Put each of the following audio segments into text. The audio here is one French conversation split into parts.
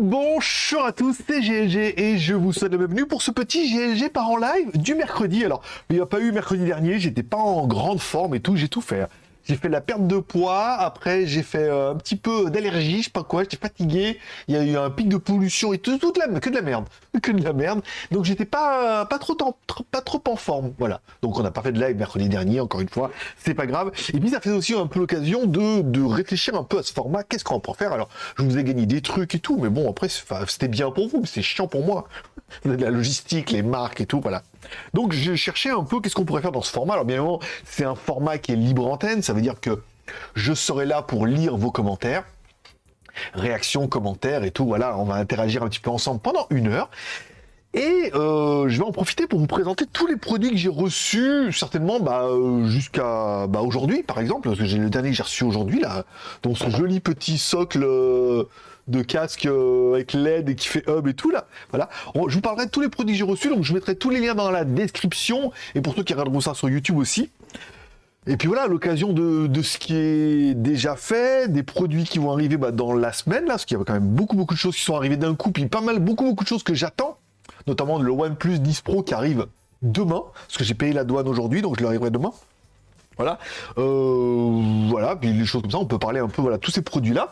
Bonjour à tous, c'est GLG et je vous souhaite la bienvenue pour ce petit GLG par en live du mercredi. Alors, il n'y a pas eu mercredi dernier, j'étais pas en grande forme et tout, j'ai tout fait. J'ai fait la perte de poids, après j'ai fait euh, un petit peu d'allergie, je sais pas quoi, j'étais fatigué, il y a eu un pic de pollution et tout, toute la, que de la merde, que de la merde. Donc j'étais pas, pas, trop, pas trop en forme, voilà. Donc on n'a pas fait de live mercredi dernier, encore une fois, c'est pas grave. Et puis ça fait aussi un peu l'occasion de, de réfléchir un peu à ce format, qu'est-ce qu'on peut faire? Alors je vous ai gagné des trucs et tout, mais bon après c'était bien pour vous, mais c'est chiant pour moi. la logistique, les marques et tout, voilà. Donc j'ai cherché un peu qu'est-ce qu'on pourrait faire dans ce format. Alors bien évidemment, c'est un format qui est libre antenne, ça veut dire que je serai là pour lire vos commentaires, réactions, commentaires et tout. Voilà, on va interagir un petit peu ensemble pendant une heure. Et euh, je vais en profiter pour vous présenter tous les produits que j'ai reçus, certainement bah, euh, jusqu'à bah, aujourd'hui, par exemple, parce que j'ai le dernier que j'ai reçu aujourd'hui, là, donc ce joli petit socle euh, de casque avec LED et qui fait hub et tout, là. Voilà. je vous parlerai de tous les produits que j'ai reçus, donc je mettrai tous les liens dans la description, et pour ceux qui regarderont ça sur YouTube aussi. Et puis voilà, l'occasion de, ce qui est déjà fait, des produits qui vont arriver bah, dans la semaine, là, parce qu'il y a quand même beaucoup, beaucoup de choses qui sont arrivées d'un coup, puis pas mal, beaucoup, beaucoup de choses que j'attends notamment le OnePlus 10 Pro qui arrive demain, parce que j'ai payé la douane aujourd'hui, donc je l'arriverai demain. Voilà, euh, voilà, puis les choses comme ça, on peut parler un peu, voilà, tous ces produits-là.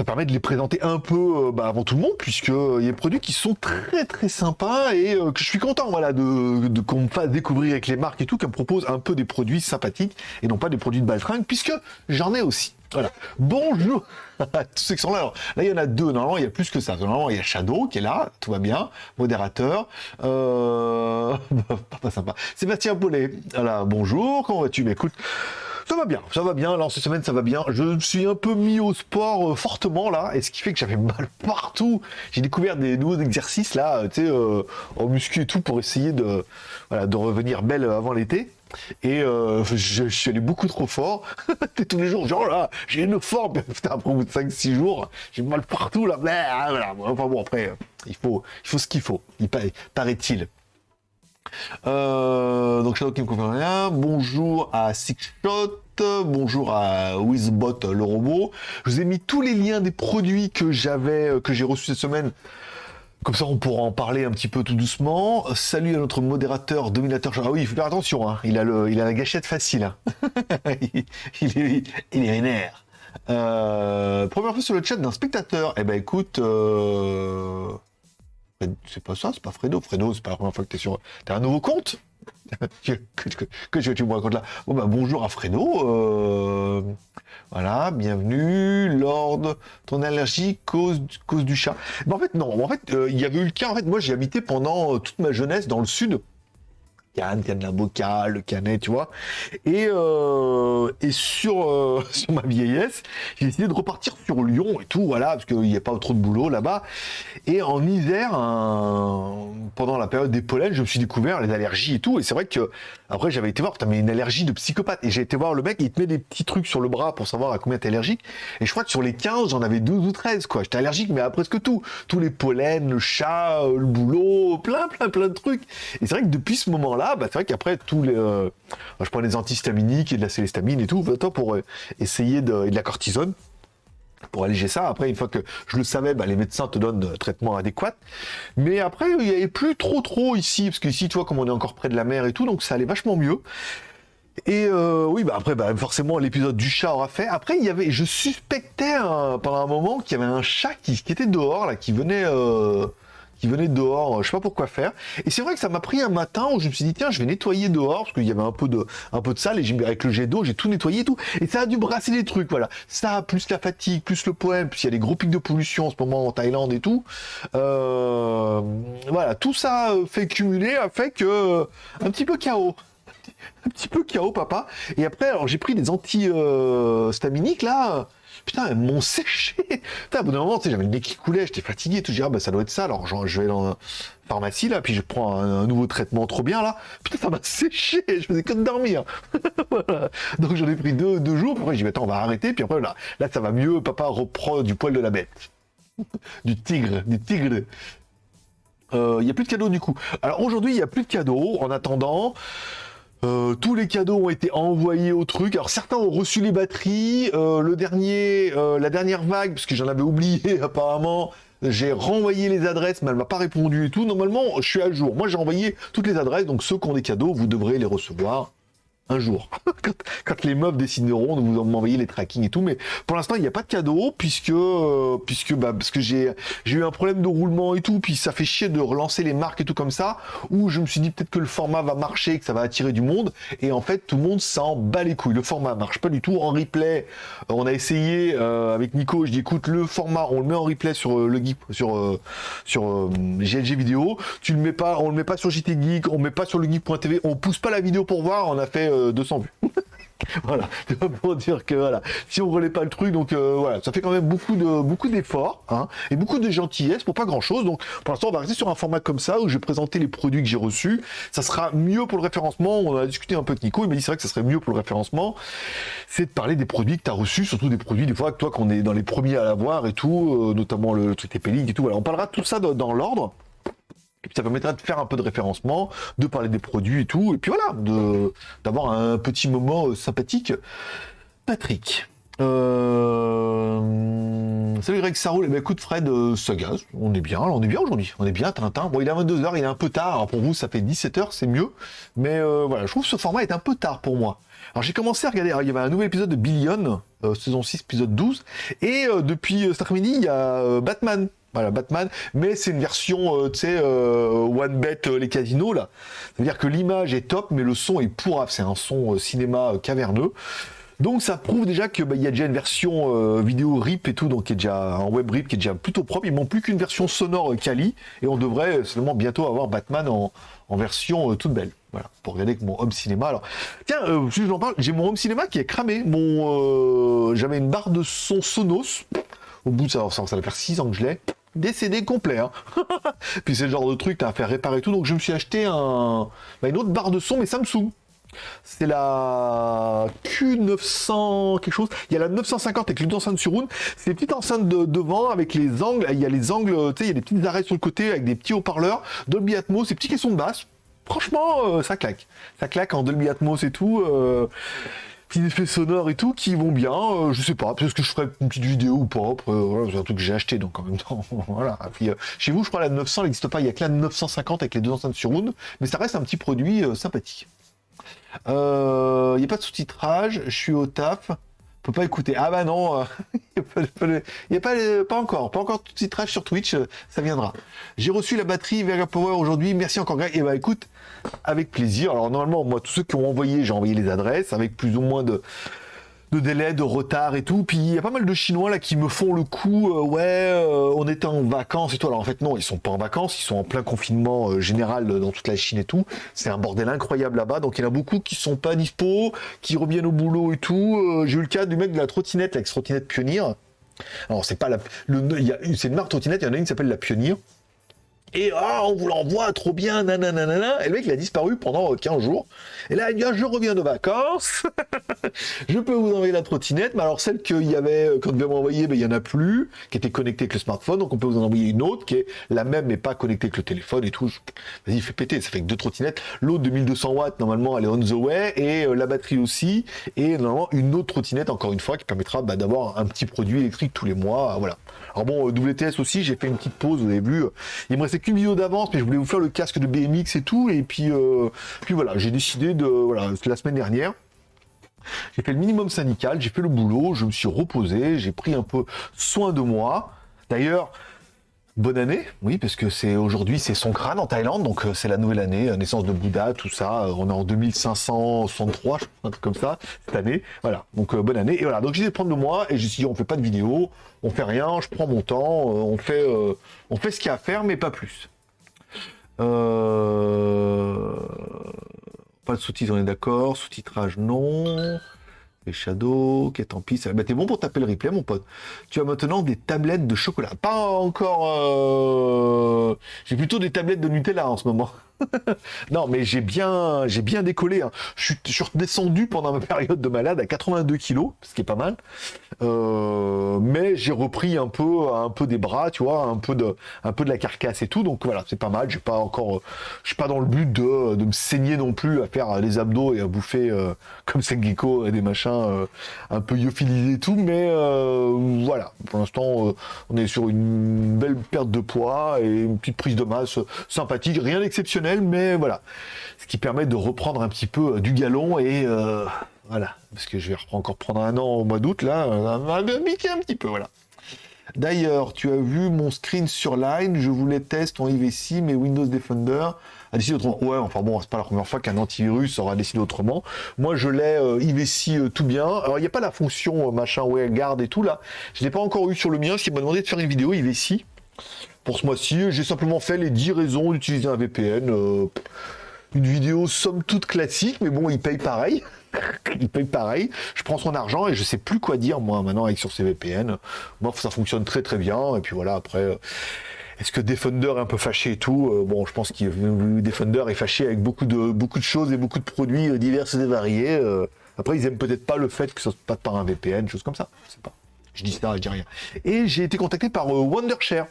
Ça permet de les présenter un peu euh, bah, avant tout le monde, puisqu'il euh, y a des produits qui sont très très sympas et que je suis content voilà, de, qu'on me fasse découvrir avec les marques et tout, qu'elles me proposent un peu des produits sympathiques et non pas des produits de balfringue, puisque j'en ai aussi. Voilà. Bonjour à tous ceux qui sont là. Alors, là, il y en a deux. Normalement, il y a plus que ça. Normalement, il y a Shadow qui est là. Tout va bien. Modérateur. Euh... pas sympa. Sébastien Paulet. Voilà. Bonjour. Comment vas-tu? Mais écoute, ça va bien, ça va bien, là cette semaine ça va bien. Je me suis un peu mis au sport euh, fortement là, et ce qui fait que j'avais mal partout. J'ai découvert des nouveaux exercices là, tu sais, euh, en muscu et tout pour essayer de, voilà, de revenir belle avant l'été. Et euh, je, suis allé beaucoup trop fort. Tous les jours, genre là, j'ai une forme. Putain, après au bout de 5-6 jours, j'ai mal partout là. Voilà. Enfin bon, après, il faut, il faut ce qu'il faut, il paraît-il. Euh, donc Shadow qui me confirme rien. Bonjour à Sixshot. Bonjour à Wizbot le robot. Je vous ai mis tous les liens des produits que j'avais, euh, que j'ai reçus cette semaine comme ça, on pourra en parler un petit peu tout doucement. Salut à notre modérateur, dominateur. Ah oui, il faut faire attention, hein. il, a la gâchette facile. Hein. il, est, il vénère. Euh, première fois sur le chat d'un spectateur. Eh ben écoute, euh... c'est pas ça, c'est pas Fredo. Fredo, c'est pas la première fois que t'es sur... T'as un nouveau compte? Que, que, que, tu me racontes là bon, bah, Bonjour à Fredo. Euh... Voilà, bienvenue, Lord, ton allergie cause, cause du chat. Mais en fait, non, en fait, euh, il y avait eu le cas, en fait, moi j'ai habité pendant euh, toute ma jeunesse dans le sud, La Boca, le Canet, tu vois. Et, euh, et sur, euh, sur ma vieillesse, j'ai décidé de repartir sur Lyon et tout, voilà, parce qu'il n'y a pas trop de boulot là-bas. Et en hiver, pendant la période des pollens, je me suis découvert les allergies et tout. Et c'est vrai que après j'avais été voir, putain, mais une allergie de psychopathe. Et j'ai été voir le mec, il te met des petits trucs sur le bras pour savoir à combien t'es allergique. Et je crois que sur les 15, j'en avais 12 ou 13, quoi. J'étais allergique, mais à presque tout. Tous les pollens, le chat, le boulot, plein, plein, plein de trucs. Et c'est vrai que depuis ce moment-là, bah, c'est vrai qu'après, tous les, euh, je prends des antihistaminiques et de la célestamine et tout, pour euh, essayer de, et de la cortisone pour alléger ça. Après, une fois que je le savais, bah, les médecins te donnent un traitement adéquat. Mais après, il n'y avait plus trop trop ici, parce qu'ici, tu vois, comme on est encore près de la mer et tout, donc ça allait vachement mieux. Et euh, oui, bah après, bah, forcément, l'épisode du chat aura fait. Après, il y avait, je suspectais pendant un moment qu'il y avait un chat qui, qui, était dehors, là, qui venait qui venait dehors, je sais pas pourquoi faire. Et c'est vrai que ça m'a pris un matin où je me suis dit, tiens, je vais nettoyer dehors, parce qu'il y avait un peu de, un peu de sale, et avec le jet d'eau, j'ai tout nettoyé et tout. Et ça a dû brasser des trucs, voilà. Ça, plus la fatigue, plus le poème, puis il y a des gros pics de pollution en ce moment en Thaïlande et tout. Euh, voilà, tout ça fait cumuler, a fait que, euh, un petit peu chaos un petit peu chaos, papa. Et après, alors j'ai pris des anti-staminiques, là, Putain, elles m'ont séché. Putain, à bout d'un moment, j'avais le nez qui coulait, j'étais fatigué, tout. Je dis, ah, bah, ça doit être ça. Alors, je vais dans la pharmacie, là, puis je prends un, nouveau traitement trop bien, là. Putain, ça m'a séché. Je faisais que de dormir. Donc, j'en ai pris deux, deux jours. Après, j'ai dit, attends, on va arrêter. Puis après, là, là, ça va mieux. Papa reprend du poil de la bête. du tigre, du tigre. Il euh, n'y a plus de cadeaux, du coup. Alors, aujourd'hui, il n'y a plus de cadeaux. En attendant... Euh, tous les cadeaux ont été envoyés au truc. Alors certains ont reçu les batteries. Euh, le dernier, euh, la dernière vague, parce que j'en avais oublié apparemment, J'ai renvoyé les adresses, mais elle m'a pas répondu et tout. Normalement, je suis à jour. Moi, j'ai envoyé toutes les adresses, donc ceux qui ont des cadeaux, vous devrez les recevoir un jour. quand, les meufs décideront de vous m'envoyer les tracking et tout. Mais pour l'instant, il n'y a pas de cadeau puisque, euh, puisque, bah, parce que j'ai, eu un problème de roulement et tout. Puis ça fait chier de relancer les marques et tout comme ça. Où je me suis dit peut-être que le format va marcher, que ça va attirer du monde. Et en fait, tout le monde s'en bat les couilles. Le format marche pas du tout. En replay, euh, on a essayé euh, avec Nico. Je dis écoute, le format, on le met en replay sur le geek, sur, sur GLG vidéo. Tu le mets pas, on le met pas sur JT Geek, on le met pas sur le geek.tv. On pousse pas la vidéo pour voir. On a fait 200 vues. voilà, pour dire que voilà, si on relaie pas le truc, donc euh, voilà, ça fait quand même beaucoup de beaucoup d'efforts hein, et beaucoup de gentillesse pour pas grand chose. Donc pour l'instant, on va rester sur un format comme ça où je vais présenter les produits que j'ai reçus. Ça sera mieux pour le référencement. On a discuté un peu avec Nico, il m'a dit que ça serait mieux pour le référencement, c'est de parler des produits que tu as reçus, surtout des produits des fois que toi qu'on est dans les premiers à l'avoir et tout, euh, notamment le, truc TP et tout. Voilà, on parlera tout ça dans l'ordre. Et puis ça permettra de faire un peu de référencement, de parler des produits et tout. Et puis voilà, d'avoir un petit moment euh, sympathique. Patrick. Euh... Salut Greg, ça roule. Eh ben, écoute Fred, euh, ça gaz. On est bien, on est bien aujourd'hui. On est bien, Tintin. Bon, il est à 22h, il est un peu tard. Pour vous, ça fait 17h, c'est mieux. Mais voilà, je trouve ce format est un peu tard pour moi. Alors j'ai commencé à regarder, il y avait un nouvel épisode de Billion, saison 6, épisode 12. Et depuis cet après-midi, il y a Batman voilà, Batman, mais c'est une version, euh, tu sais, euh, one bet euh, les casinos là. C'est-à-dire que l'image est top, mais le son est pourrave. C'est un son cinéma caverneux. Donc ça prouve déjà qu'il bah, y a déjà une version vidéo RIP et tout, donc qui est déjà un web RIP qui est déjà plutôt propre. Il manque plus qu'une version sonore Kali, et on devrait seulement bientôt avoir Batman en, version toute belle. Voilà, pour regarder avec mon home cinéma. Alors, tiens, si j'en parle, j'ai mon home cinéma qui est cramé. Mon, j'avais une barre de son Sonos. Au bout de ça, ça, ça va faire 6 ans que je l'ai décédé complet. Hein. Puis c'est le genre de truc, à faire réparer tout. Donc je me suis acheté un, bah, une autre barre de son, mais Samsung. C'est la Q900 quelque chose. Il y a la 950 avec une enceinte sur une. C'est des petites enceintes de, devant avec les angles. Il y a les angles, tu sais, il y a des petites arrêts sur le côté avec des petits haut-parleurs. Dolby Atmos, ces petits caissons de basse. Franchement, euh, ça claque. Ça claque en Dolby Atmos et tout. Euh, petits effets sonores et tout qui vont bien. Euh, je sais pas, peut-être que je ferai une petite vidéo ou pas. Euh, c'est un truc que j'ai acheté donc en même temps. voilà. Puis, euh, chez vous, je crois la 900 n'existe pas. Il y a que la 950 avec les deux enceintes sur Round, mais ça reste un petit produit sympathique. Il n'y a pas de sous-titrage. Je suis au taf peut pas écouter. Ah bah non, il n'y a, pas, pas, encore, pas encore de titrage sur Twitch, ça viendra. J'ai reçu la batterie Vega Power aujourd'hui, merci encore Greg. Et bah écoute, avec plaisir. Alors normalement, moi, tous ceux qui ont envoyé, j'ai envoyé les adresses avec plus ou moins de, de délai, de retard et tout. Puis il y a pas mal de Chinois là qui me font le coup, euh, ouais, euh, on était en vacances et tout. Alors en fait non, ils sont pas en vacances, ils sont en plein confinement euh, général dans toute la Chine et tout. C'est un bordel incroyable là-bas. Donc il y en a beaucoup qui sont pas dispo, qui reviennent au boulot et tout. J'ai eu le cas du mec de la trottinette, l'ex-trottinette Pionnier. Alors c'est pas la, c'est une marque trottinette, il y en a une qui s'appelle la Pionnier. Et ah, on vous l'envoie trop bien, nanana. Et le mec, il a disparu pendant 15 jours. Et là, il dit, ah, je reviens de vacances. je peux vous envoyer la trottinette. Mais alors, celle qu'il y avait, euh, quand devait m'envoyer, ben, il y en a plus, qui était connectée avec le smartphone. Donc, on peut vous en envoyer une autre qui est la même, mais pas connectée avec le téléphone et tout. Vas-y, fait péter. Ça fait que deux trottinettes. L'autre de 1200 watts, normalement, elle est on the way. Et euh, la batterie aussi. Et normalement, une autre trottinette, encore une fois, qui permettra bah, d'avoir un petit produit électrique tous les mois. Voilà. Alors bon, euh, WTS aussi, j'ai fait une petite pause, vous avez vu. Il me restait qu'une vidéo d'avance, mais je voulais vous faire le casque de BMX et tout. Et puis, euh, puis voilà, j'ai décidé de... Voilà, la semaine dernière, j'ai fait le minimum syndical, j'ai fait le boulot, je me suis reposé, j'ai pris un peu soin de moi. D'ailleurs, bonne année, oui, parce que c'est aujourd'hui c'est son crâne en Thaïlande, donc euh, c'est la nouvelle année, naissance de Bouddha, tout ça. On est en 2563, un truc comme ça, cette année. Voilà, donc bonne année. Et voilà, donc j'ai de prendre de moi et j'ai dit on fait pas de vidéo, on fait rien, je prends mon temps, on fait, on fait ce qu'il y a à faire, mais pas plus. Euh, pas de sous-titres, on est d'accord. Sous-titrage, non. Les shadows, ok, tant pis. Bah, t'es bon pour taper le replay, mon pote. Tu as maintenant des tablettes de chocolat. Pas encore... Euh, j'ai plutôt des tablettes de Nutella en ce moment. non, mais j'ai bien, j'ai bien décollé. Hein. Je, suis, redescendu pendant ma période de malade à 82 kilos, ce qui est pas mal. Euh, mais j'ai repris un peu, un peu des bras, tu vois, un peu de, un peu de la carcasse et tout. Donc voilà, c'est pas mal. J'ai pas encore, je suis pas dans le but de, me saigner non plus à faire des abdos et à bouffer euh, comme Sengeko des machins euh, un peu lyophilisés et tout. Mais voilà, pour l'instant, on est sur une belle perte de poids et une petite prise de masse sympathique, rien d'exceptionnel, mais voilà, ce qui permet de reprendre un petit peu du galon et voilà, parce que je vais encore prendre un an au mois d'août, là, un petit peu, voilà. D'ailleurs, tu as vu mon screen sur Line, je voulais tester en IVC, mais Windows Defender a décidé autrement. Ouais, enfin bon, c'est pas la première fois qu'un antivirus aura décidé autrement. Moi, je l'ai euh, IVC euh, tout bien. Alors, il n'y a pas la fonction euh, machin garde et tout là. Je l'ai pas encore eu sur le mien, ce qui m'a demandé de faire une vidéo IVC. Pour ce mois-ci, j'ai simplement fait les 10 raisons d'utiliser un VPN. une vidéo somme toute classique, mais bon, il paye pareil. il paye pareil. Je prends son argent et je sais plus quoi dire moi maintenant avec sur ces VPN. Moi, ça fonctionne très très bien. Et puis voilà, après. Euh, est-ce que Defender est un peu fâché et tout euh, Bon, je pense que Defender est fâché avec beaucoup de, beaucoup de choses et beaucoup de produits euh, divers et variés. Après, ils aiment peut-être pas le fait que ça se passe par un VPN, chose comme ça. Je sais pas. Je dis ça, je dis rien. Et j'ai été contacté par Wondershare.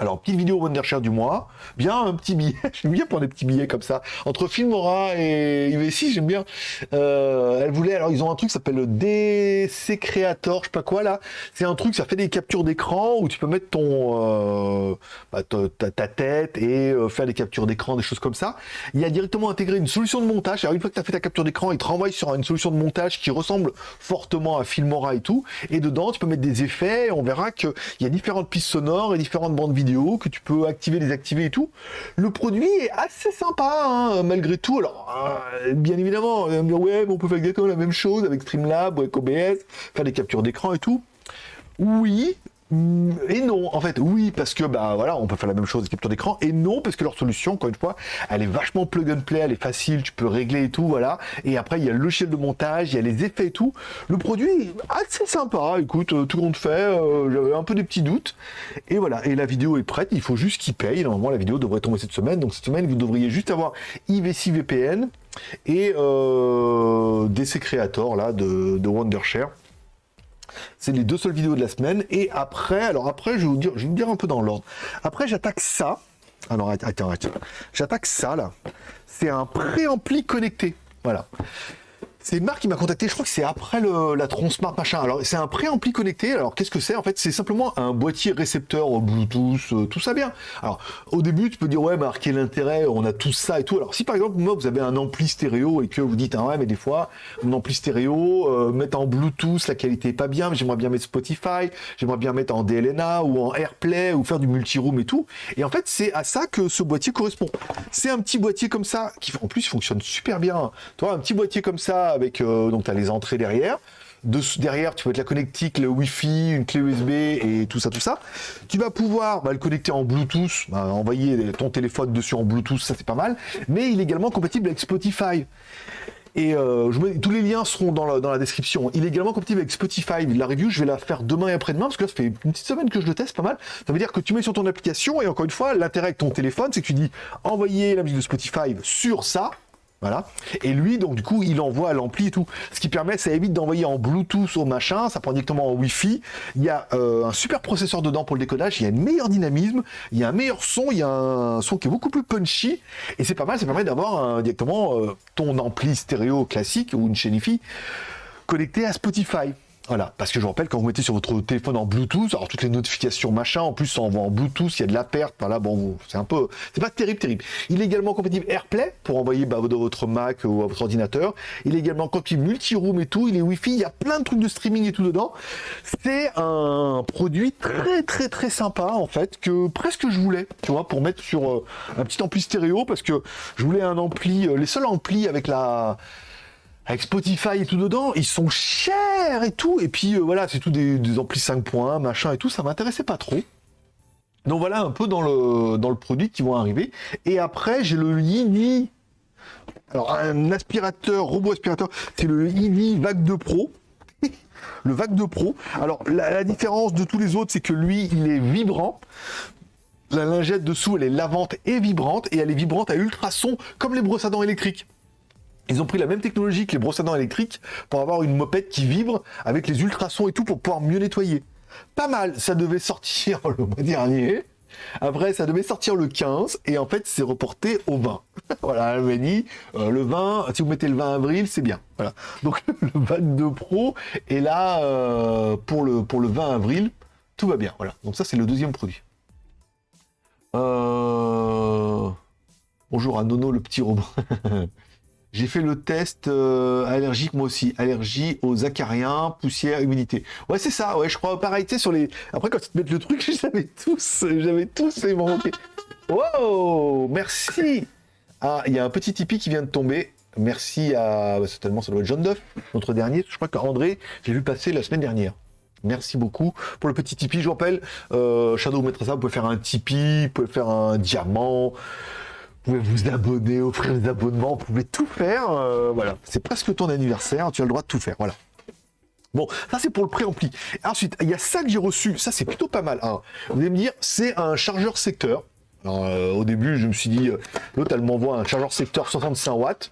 Alors, petite vidéo Wondershare du mois. Bien, un petit billet. j'aime bien prendre des petits billets comme ça. Entre Filmora et UV6, j'aime bien. Euh, elle voulait, alors ils ont un truc qui s'appelle le DC Creator, je sais pas quoi là. C'est un truc, ça fait des captures d'écran où tu peux mettre ton, euh, bah, ta, tête et euh, faire des captures d'écran, des choses comme ça. Il y a directement intégré une solution de montage. Alors, une fois que tu as fait ta capture d'écran, il te renvoie sur une solution de montage qui ressemble fortement à Filmora et tout. Et dedans, tu peux mettre des effets. on verra qu'il y a différentes pistes sonores et différentes bandes vidéo que tu peux activer, désactiver et tout. Le produit est assez sympa, hein, malgré tout. Alors, euh, bien évidemment, on me dire, ouais, mais on peut faire exactement la même chose avec Streamlab ou avec OBS, faire des captures d'écran et tout. Oui, et non, en fait, oui, parce que bah voilà, on peut faire la même chose, capture d'écran, et non, parce que leur solution, encore une fois, elle est vachement plug and play, elle est facile, tu peux régler et tout, voilà. Et après, il y a le logiciel de montage, il y a les effets et tout. Le produit est assez sympa, écoute, euh, tout compte fait, euh, j'avais un peu des petits doutes. Et voilà, et la vidéo est prête, il faut juste qu'il paye. Normalement, la vidéo devrait tomber cette semaine, donc cette semaine, vous devriez juste avoir IVC VPN et euh, DC Creator là de Wondershare. C'est les deux seules vidéos de la semaine. Et après, alors après, je vais vous dire, je vais vous dire un peu dans l'ordre. Après, j'attaque ça. Alors, attends, attends. J'attaque ça, là. C'est un préampli connecté. Voilà. C'est marque qui m'a contacté, je crois que c'est après la Tronsmart machin. Alors c'est un préampli connecté. Alors qu'est-ce que c'est En fait, c'est simplement un boîtier récepteur Bluetooth, euh, tout ça bien. Alors au début, tu peux dire ouais, bah quel intérêt On a tout ça et tout. Alors si par exemple moi vous avez un ampli stéréo et que vous dites ah ouais, mais des fois mon ampli stéréo euh, mettre en Bluetooth, la qualité est pas bien, mais j'aimerais bien mettre Spotify, j'aimerais bien mettre en DLNA ou en AirPlay ou faire du multiroom et tout. Et en fait, c'est à ça que ce boîtier correspond. C'est un petit boîtier comme ça qui en plus fonctionne super bien. Tu vois, un petit boîtier comme ça avec euh, donc tu as les entrées derrière. De, derrière, tu peux mettre la connectique, le Wi-Fi, une clé USB et tout ça, tout ça. Tu vas pouvoir bah, le connecter en Bluetooth, bah, envoyer ton téléphone dessus en Bluetooth, ça c'est pas mal. Mais il est également compatible avec Spotify. Et euh, je tous les liens seront dans la, dans la, description. Il est également compatible avec Spotify. La review, je vais la faire demain et après-demain, parce que là, ça fait une petite semaine que je le teste, pas mal. Ça veut dire que tu mets sur ton application, et encore une fois, l'intérêt avec ton téléphone, c'est que tu dis envoyer la musique de Spotify sur ça, voilà. Et lui, donc du coup, il envoie à l'ampli et tout. Ce qui permet, ça évite d'envoyer en Bluetooth au machin, ça prend directement en Wi-Fi. Il y a euh, un super processeur dedans pour le décodage, il y a un meilleur dynamisme, il y a un meilleur son, il y a un son qui est beaucoup plus punchy. Et c'est pas mal, ça permet d'avoir directement euh, ton ampli stéréo classique ou une chaîne connecté à Spotify. Voilà, parce que je vous rappelle, quand vous mettez sur votre téléphone en Bluetooth, alors toutes les notifications machin, en plus ça envoie en Bluetooth, il y a de la perte, voilà, bon, c'est un peu, c'est pas terrible, terrible. Il est également compatible AirPlay pour envoyer bah, de votre Mac ou à votre ordinateur. Il est également compatible multi-room et tout, il est Wi-Fi, il y a plein de trucs de streaming et tout dedans. C'est un produit très très très sympa en fait, que presque je voulais, tu vois, pour mettre sur euh, un petit ampli stéréo, parce que je voulais un ampli, euh, les seuls amplis avec la avec Spotify et tout dedans, ils sont chers et tout. Et puis euh, voilà, c'est tout des, amplis 5 points, machin et tout, ça m'intéressait pas trop. Donc voilà un peu dans le, dans le produit qui vont arriver. Et après, j'ai le Yini. Alors, un aspirateur, robot aspirateur, c'est le Yini Vague 2 Pro. le Vague 2 Pro. Alors, la, différence de tous les autres, c'est que lui, il est vibrant. La lingette dessous, elle est lavante et vibrante, et elle est vibrante à ultrasons, comme les brosses à dents électriques. Ils ont pris la même technologie que les brosses à dents électriques pour avoir une mopette qui vibre avec les ultrasons et tout pour pouvoir mieux nettoyer. Pas mal, ça devait sortir le mois dernier. Après, ça devait sortir le 15 et en fait, c'est reporté au 20. voilà, elle m'a dit, euh, le 20, si vous mettez le 20 avril, c'est bien. Voilà. Donc, le 22 Pro est là euh, pour, le, pour le 20 avril. Tout va bien. Voilà. Donc, ça, c'est le deuxième produit. Euh, bonjour à Nono, le petit robot. J'ai fait le test allergique moi aussi. Allergie aux acariens, poussière, humidité. Ouais, c'est ça. Ouais, je crois pareil. Tu sais, sur les. Après, quand tu te mets le truc, j'avais tous. J'avais tous et manqué. Wow Merci Ah, il y a un petit Tipeee qui vient de tomber. Merci à. Bah, certainement, ça doit être John Duff, notre dernier. Je crois qu'André, j'ai vu passer la semaine dernière. Merci beaucoup pour le petit Tipeee. Je vous rappelle, euh, Shadow ça. Vous pouvez faire un Tipeee, vous pouvez faire un diamant. Vous pouvez vous abonner, offrir des abonnements, vous pouvez tout faire. euh, voilà, c'est presque ton anniversaire, tu as le droit de tout faire. Voilà. Bon, ça c'est pour le préampli. Ensuite, il y a ça que j'ai reçu. Ça c'est plutôt pas mal. hein. Vous allez me dire, c'est un chargeur secteur. Euh, au début, je me suis dit, euh, l'autre elle m'envoie un chargeur secteur 65 watts.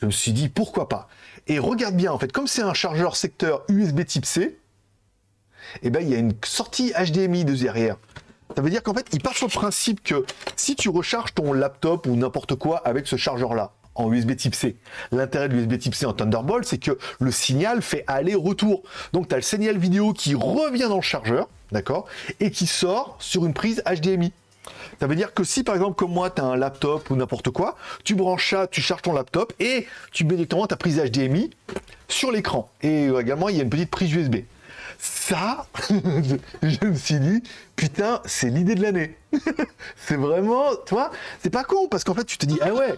Je me suis dit, pourquoi pas? Et regarde bien, en fait, comme c'est un chargeur secteur USB type C, eh ben, il y a une sortie HDMI de derrière. Ça veut dire qu'en fait, il part sur le principe que si tu recharges ton laptop ou n'importe quoi avec ce chargeur-là, en USB type C, l'intérêt de l'USB type C en Thunderbolt, c'est que le signal fait aller-retour. Donc, tu as le signal vidéo qui revient dans le chargeur, d'accord, et qui sort sur une prise HDMI. Ça veut dire que si par exemple comme moi tu as un laptop ou n'importe quoi, tu branches ça, tu charges ton laptop et tu mets directement ta prise HDMI sur l'écran. Et euh, également il y a une petite prise USB. Ça, je me suis dit, putain, c'est l'idée de l'année. c'est vraiment, tu vois, c'est pas con parce qu'en fait tu te dis, ah ouais,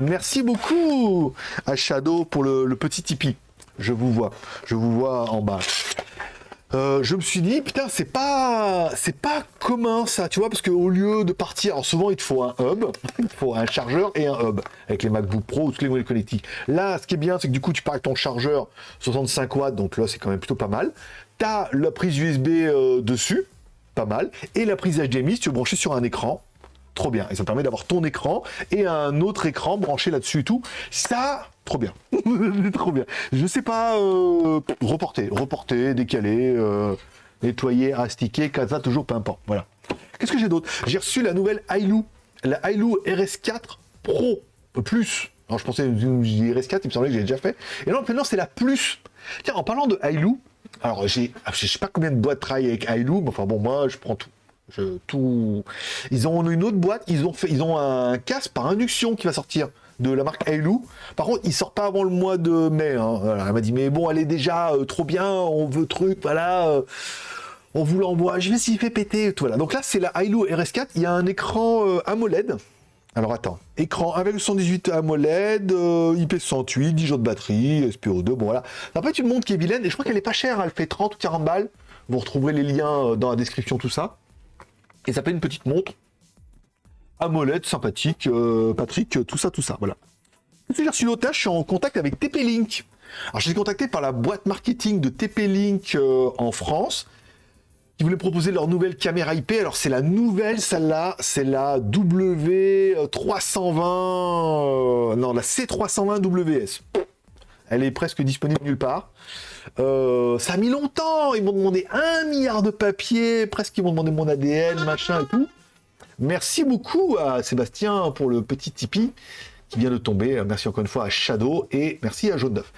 merci beaucoup à Shadow pour le, petit Tipeee. Je vous vois, je vous vois en bas. Euh, je me suis dit, putain, c'est pas, c'est pas commun ça, tu vois, parce qu'au lieu de partir, alors souvent il te faut un hub, il faut un chargeur et un hub, avec les MacBook Pro ou tous les modèles connectiques. Là, ce qui est bien, c'est que du coup, tu pars avec ton chargeur 65 watts, donc là, c'est quand même plutôt pas mal. T'as la prise USB euh, dessus, pas mal, et la prise HDMI, si tu veux brancher sur un écran, trop bien. Et ça permet d'avoir ton écran et un autre écran branché là-dessus et tout. Ça, trop bien. trop bien. Je sais pas, euh, reporter, reporter, décaler, euh, nettoyer, astiquer, casa, toujours, peu importe. Voilà. Qu'est-ce que j'ai d'autre? J'ai reçu la nouvelle Ailu, la Ailu RS4 Pro Plus. Alors je pensais que j'ai RS4, il me semblait que j'ai déjà fait. Et non, maintenant c'est la Plus. Tiens, en parlant de Ailu, alors j'ai, je sais pas combien de boîtes travaillent avec Ailu, mais enfin bon, moi je prends tout. Je, tout. Ils ont une autre boîte, ils ont fait, ils ont un casque par induction qui va sortir de la marque Ailu. Par contre, il sort pas avant le mois de mai. hein. Elle m'a dit mais bon, elle est déjà euh, trop bien, on veut truc, voilà. euh, on vous l'envoie. Je vais s'il fait péter. Tout. Donc là, c'est la Ailu RS4. Il y a un écran euh, AMOLED. Alors attends, écran avec 118 AMOLED, euh, IP68, 10 jours de batterie, SPO2, bon voilà. Peut être une montre qui est vilaine et je crois qu'elle est pas chère, elle fait 30 ou 40 balles. Vous retrouverez les liens euh, dans la description, tout ça. Et ça fait une petite montre AMOLED sympathique, euh, Patrick, euh, tout ça, tout ça, voilà. J'ai reçu je suis en contact avec TP-Link. Alors, je suis contacté par la boîte marketing de TP-Link en France, qui voulait proposer leur nouvelle caméra IP. Alors, c'est la nouvelle, celle-là, c'est la W320, euh, non, la C320 WS. Elle est presque disponible nulle part. Euh, ça a mis longtemps. Ils m'ont demandé un milliard de papiers. Presque, ils m'ont demandé mon ADN, machin et tout. Merci beaucoup à Sébastien pour le petit Tipeee qui vient de tomber. Merci encore une fois à Shadow et merci à Jaune d'œuf.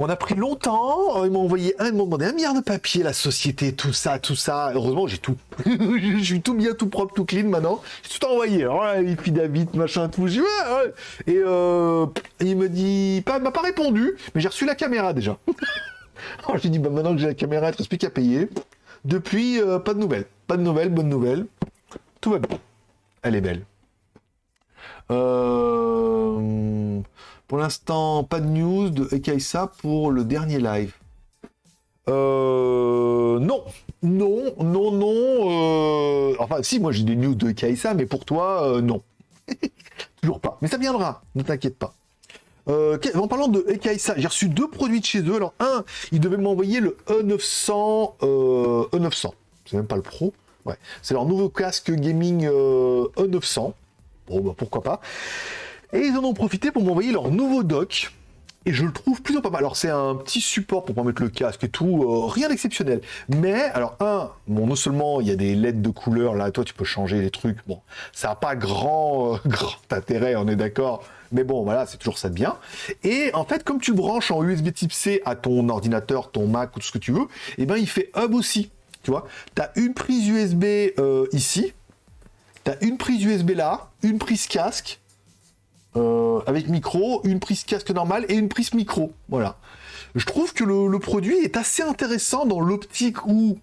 On a pris longtemps, ils m'ont envoyé un, ils m'ont demandé un milliard de papiers, la société, tout ça, tout ça. Heureusement, j'ai tout. je suis tout bien, tout propre, tout clean maintenant. J'ai tout envoyé. Filles David, machin, tout. Ouais, ouais. Et euh, il me dit, pas, m'a pas répondu, mais j'ai reçu la caméra déjà. Alors j'ai dit, bah, maintenant que j'ai la caméra, il ne reste plus qu'à payer. Depuis, euh, pas de nouvelles. Pas de nouvelles, bonne nouvelle. Tout va bien. Elle est belle. Euh, Pour l'instant, pas de news de Ekaisa pour le dernier live. Euh, non, non, non, non. euh, Enfin, si, moi j'ai des news de Ekaisa, mais pour toi, euh, non. Toujours pas. Mais ça viendra, ne t'inquiète pas. En parlant de Ekaisa, j'ai reçu deux produits de chez eux. Alors, un, ils devaient m'envoyer le E900. Euh, E900. C'est même pas le Pro. Ouais. C'est leur nouveau casque gaming euh, E900. Bon, bah, pourquoi pas. Et ils en ont profité pour m'envoyer leur nouveau dock. Et je le trouve plutôt pas mal. Alors, c'est un petit support pour mettre le casque et tout. euh, rien d'exceptionnel. Mais, alors, un, bon, non seulement il y a des LED de couleur. Là, toi, tu peux changer les trucs. Bon, ça n'a pas grand, euh, grand intérêt, on est d'accord. Mais bon, voilà, c'est toujours ça de bien. Et en fait, comme tu branches en USB type C à ton ordinateur, ton Mac ou tout ce que tu veux, et ben il fait hub aussi. Tu vois, tu as une prise USB euh, ici, tu as une prise USB là, une prise casque euh, avec micro, une prise casque normale et une prise micro. Voilà. Je trouve que le, le produit est assez intéressant dans l'optique où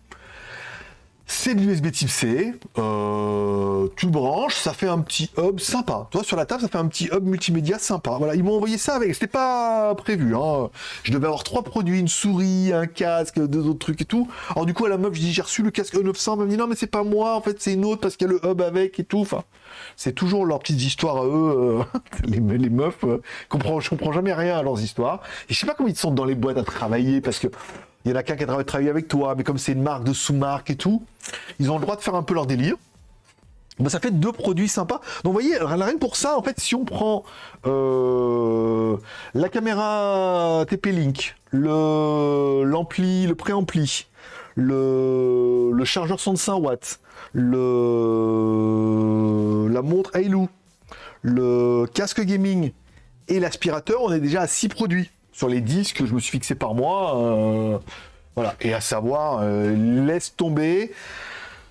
c'est de l'USB type C, euh, tu branches, ça fait un petit hub sympa. Toi, sur la table, ça fait un petit hub multimédia sympa. Voilà, ils m'ont envoyé ça avec, c'était pas prévu. Hein. Je devais avoir trois produits, une souris, un casque, deux autres trucs et tout. Alors du coup, à la meuf, je dis, j'ai reçu le casque E900, elle m'a dit, non, mais c'est pas moi, en fait, c'est une autre parce qu'il y a le hub avec et tout. Enfin, c'est toujours leurs petites histoires à eux, euh, les, les meufs, euh, comprends, je comprends jamais rien à leurs histoires. Et je sais pas comment ils sont dans les boîtes à travailler parce que il y en a qu'un qui a travaillé avec toi, mais comme c'est une marque de sous-marque et tout, ils ont le droit de faire un peu leur délire. Ben, ça fait deux produits sympas. Donc vous voyez, rien pour ça, en fait, si on prend euh, la caméra TP-Link, l'ampli, le préampli, le, le chargeur 105 watts, le la montre Hailu, le casque gaming et l'aspirateur, on est déjà à 6 produits sur les 10 que je me suis fixé par mois. euh, voilà. Et à savoir, euh, laisse tomber.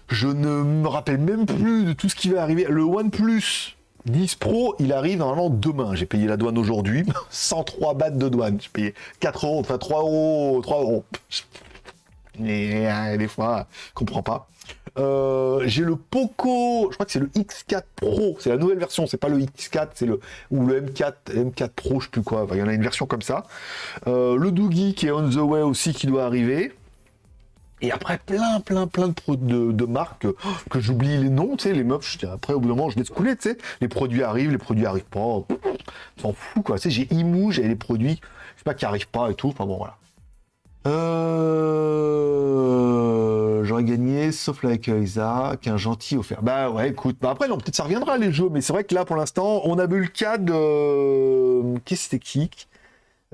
Je ne me rappelle même plus de tout ce qui va arriver. Le OnePlus 10 Pro, il arrive normalement demain. J'ai payé la douane aujourd'hui. 103 bahts de douane. J'ai payé 4 euros, enfin 3 euros, 3 euros. Et des fois, je comprends pas. Euh, j'ai le Poco, je crois que c'est le X4 Pro, c'est la nouvelle version, c'est pas le X4, c'est le ou le M4, M4 Pro, je sais plus quoi. Il y en a une version comme ça. Euh, le Doogie qui est on the way aussi qui doit arriver. Et après, plein, plein, plein de, marques euh, que j'oublie les noms, tu sais, les meufs, après, au bout d'un moment, je laisse couler, tu sais. Les produits arrivent, les produits arrivent pas. S'en fout, quoi. Tu sais, j'ai Imou, j'ai les produits, je sais pas, qui arrivent pas et tout. Enfin bon, voilà. Euh... J'aurais gagné, sauf avec Isaac, un gentil offert. Bah ouais, écoute, bah après, non, peut-être ça reviendra les jeux, mais c'est vrai que là, pour l'instant, on a vu le cas de. Qu'est-ce que c'était qui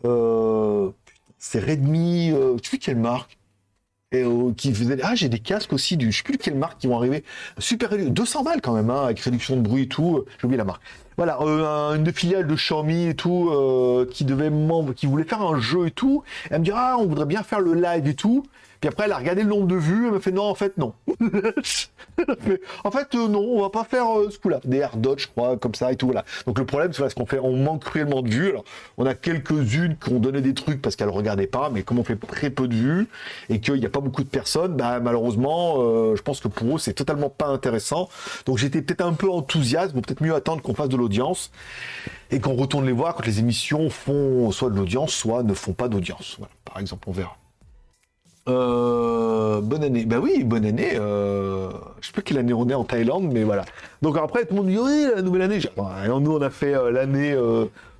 euh... C'est Redmi, euh... tu sais quelle marque? Et euh, qui faisait ah j'ai des casques aussi du je sais plus quelle marque qui vont arriver super réduit 200 balles quand même hein, avec réduction de bruit et tout j'ai oublié la marque voilà euh, un- une filiale de Xiaomi et tout euh, qui devait qui voulait faire un jeu et tout. Elle me dit ah on voudrait bien faire le live et tout. Puis après elle a regardé le nombre de vues. Elle m'a fait non en fait non. En fait euh, non on va pas faire euh, ce coup là des air dodge je crois comme ça et tout voilà. Donc le problème c'est qu'on fait on manque cruellement de vues. Alors on a quelques-unes qui ont donné des trucs parce qu'elles regardaient pas mais comme on fait très peu de vues et qu'il n'y a pas beaucoup de personnes, bah, malheureusement, je pense que pour eux, c'est totalement pas intéressant. Donc j'étais peut-être un peu enthousiaste, bon, peut-être mieux attendre qu'on fasse de l'audience et qu'on retourne les voir quand les émissions font soit de l'audience, soit ne font pas d'audience. Par exemple, on verra. Euh, bonne année. Bah oui, bonne année. Euh, je sais pas quelle année on est en Thaïlande, mais voilà. Donc après, tout le monde dit oui, la nouvelle année. Alors, nous, on a fait euh, l'année,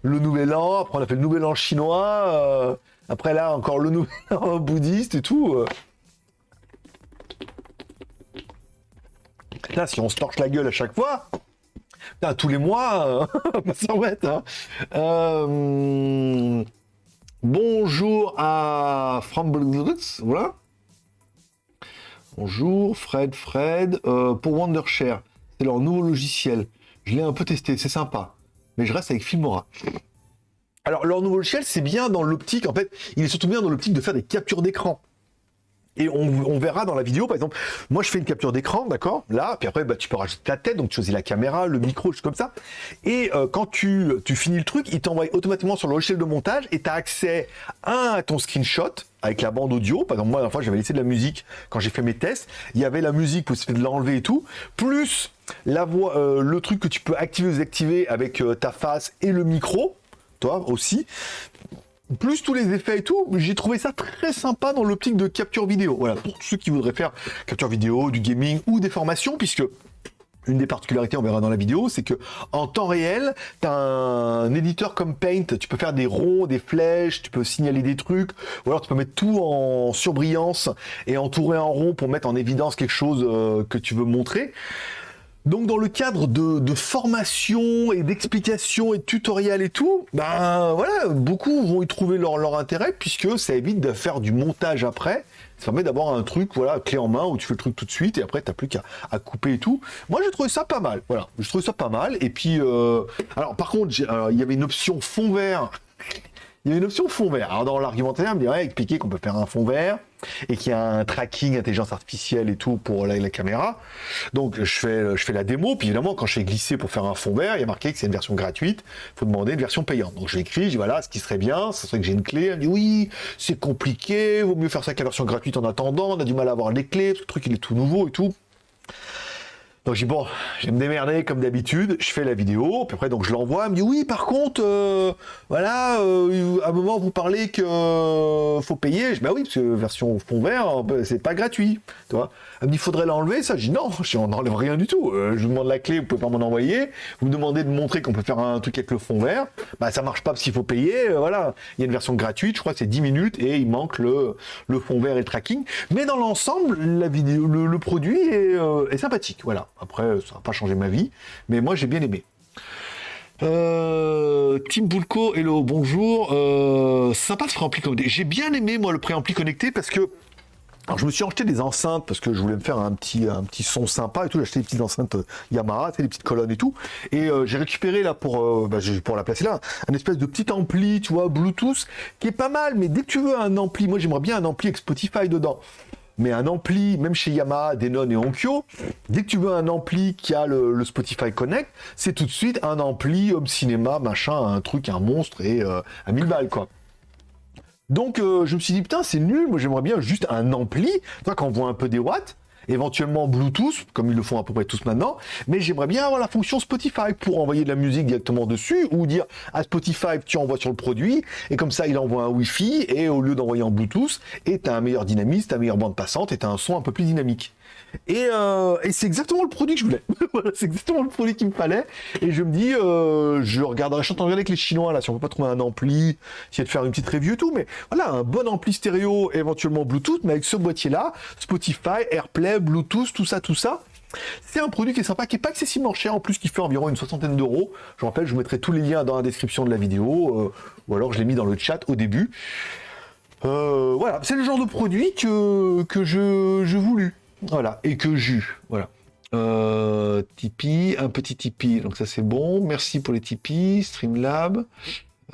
le nouvel an. Après, on a fait le nouvel an chinois. après, là, encore le nouvel an bouddhiste et tout. Là, si on se torche la gueule à chaque fois, putain, tous les mois, va pas hein. Euh, Bonjour à Framblitz, voilà. Bonjour Fred, Fred. Euh, pour Wondershare, c'est leur nouveau logiciel. Je l'ai un peu testé, c'est sympa. Mais je reste avec Filmora. Alors leur nouveau logiciel, c'est bien dans l'optique, en fait, il est surtout bien dans l'optique de faire des captures d'écran. Et on, verra dans la vidéo, par exemple, moi je fais une capture d'écran, d'accord Là, puis après, bah, tu peux rajouter ta tête, donc tu choisis la caméra, le micro, comme ça. Et euh, quand tu, finis le truc, il t'envoie automatiquement sur le logiciel de montage et tu as accès à ton screenshot avec la bande audio. Par exemple, moi, la fois, j'avais laissé de la musique quand j'ai fait mes tests. Il y avait la musique, pouvez de l'enlever et tout. Plus la voix, euh, le truc que tu peux activer ou désactiver avec euh, ta face et le micro, toi aussi plus tous les effets et tout, j'ai trouvé ça très sympa dans l'optique de capture vidéo. Voilà, pour ceux qui voudraient faire capture vidéo, du gaming ou des formations, puisque une des particularités, on verra dans la vidéo, c'est que en temps réel, tu as un éditeur comme Paint, tu peux faire des ronds, des flèches, tu peux signaler des trucs, ou alors tu peux mettre tout en surbrillance et entourer en rond pour mettre en évidence quelque chose euh, que tu veux montrer. Donc dans le cadre de, formation et d'explication et de tutoriel et tout, ben voilà, beaucoup vont y trouver leur, intérêt puisque ça évite de faire du montage après. Ça permet d'avoir un truc, voilà, clé en main où tu fais le truc tout de suite et après t'as plus qu'à couper et tout. Moi j'ai trouvé ça pas mal, voilà, je trouvais ça pas mal. Et puis, euh, alors par contre, il y avait une option fond vert il y a une option fond vert. Alors dans l'argumentaire, on me dirait expliquer qu'on peut faire un fond vert et qu'il y a un tracking intelligence artificielle et tout pour la, caméra. Donc je fais, je fais la démo, puis évidemment quand je fais glisser pour faire un fond vert, il y a marqué que c'est une version gratuite, il faut demander une version payante. Donc je l'écris, je dis voilà, ce qui serait bien, ce serait que j'ai une clé. Elle dit oui, c'est compliqué, vaut mieux faire ça qu'à version gratuite en attendant, on a du mal à avoir les clés, le truc il est tout nouveau et tout. Donc je dis bon, je vais me démerder comme d'habitude, je fais la vidéo, puis après donc je l'envoie, elle me dit oui par contre, euh, voilà, euh, à un moment vous parlez que euh, faut payer, je dis bah oui parce que version fond vert, c'est pas gratuit, tu vois. Elle me dit faudrait l'enlever, ça, je dis non, je n'enlève rien du tout, je vous demande la clé, vous pouvez pas m'en envoyer, vous me demandez de montrer qu'on peut faire un truc avec le fond vert, bah ça marche pas parce qu'il faut payer, voilà, il y a une version gratuite, je crois c'est 10 minutes et il manque le, fond vert et le tracking, mais dans l'ensemble, le, produit est sympathique, voilà. Après, ça n'a pas changé ma vie, mais moi j'ai bien aimé. Euh, Tim Bulko, hello, bonjour. Euh, sympa ce préampli connecté. J'ai bien aimé moi le préampli connecté parce que alors je me suis acheté des enceintes parce que je voulais me faire un petit, un petit son sympa et tout. J'ai acheté des petites enceintes euh, Yamaha, des petites colonnes et tout. Et j'ai récupéré là pour, bah, pour la placer là, un espèce de petit ampli, tu vois, Bluetooth, qui est pas mal. Mais dès que tu veux un ampli, moi j'aimerais bien un ampli avec Spotify dedans mais un ampli, même chez Yamaha, Denon et Onkyo, dès que tu veux un ampli qui a le, Spotify Connect, c'est tout de suite un ampli home cinéma, machin, un truc, un monstre et euh, à 1000 balles quoi. Donc euh, je me suis dit putain c'est nul, moi j'aimerais bien juste un ampli, toi quand on voit un peu des watts, éventuellement Bluetooth, comme ils le font à peu près tous maintenant, mais j'aimerais bien avoir la fonction Spotify pour envoyer de la musique directement dessus, ou dire à Spotify, tu envoies sur le produit, et comme ça, il envoie un Wi-Fi, et au lieu d'envoyer en Bluetooth, et tu as un meilleur dynamisme, tu as une meilleure bande passante, et tu as un son un peu plus dynamique. Euh, et, c'est exactement le produit que je voulais. c'est exactement le produit qu'il me fallait. Et je me dis, euh, je regarderai, je suis en regarder avec les Chinois, là, si on peut pas trouver un ampli, essayer de faire une petite review et tout, mais voilà, un bon ampli stéréo, éventuellement Bluetooth, mais avec ce boîtier-là, Spotify, AirPlay, Bluetooth, tout ça, tout ça. C'est un produit qui est sympa, qui est pas excessivement cher, en plus qui fait environ une soixantaine d'euros. Je rappelle, je vous mettrai tous les liens dans la description de la vidéo, euh, ou alors je l'ai mis dans le chat au début. voilà, c'est le genre de produit que, je, voulus. Voilà, et que jus, voilà. Euh, Tipeee, un petit Tipeee, donc ça c'est bon. Merci pour les Tipeee, Streamlab.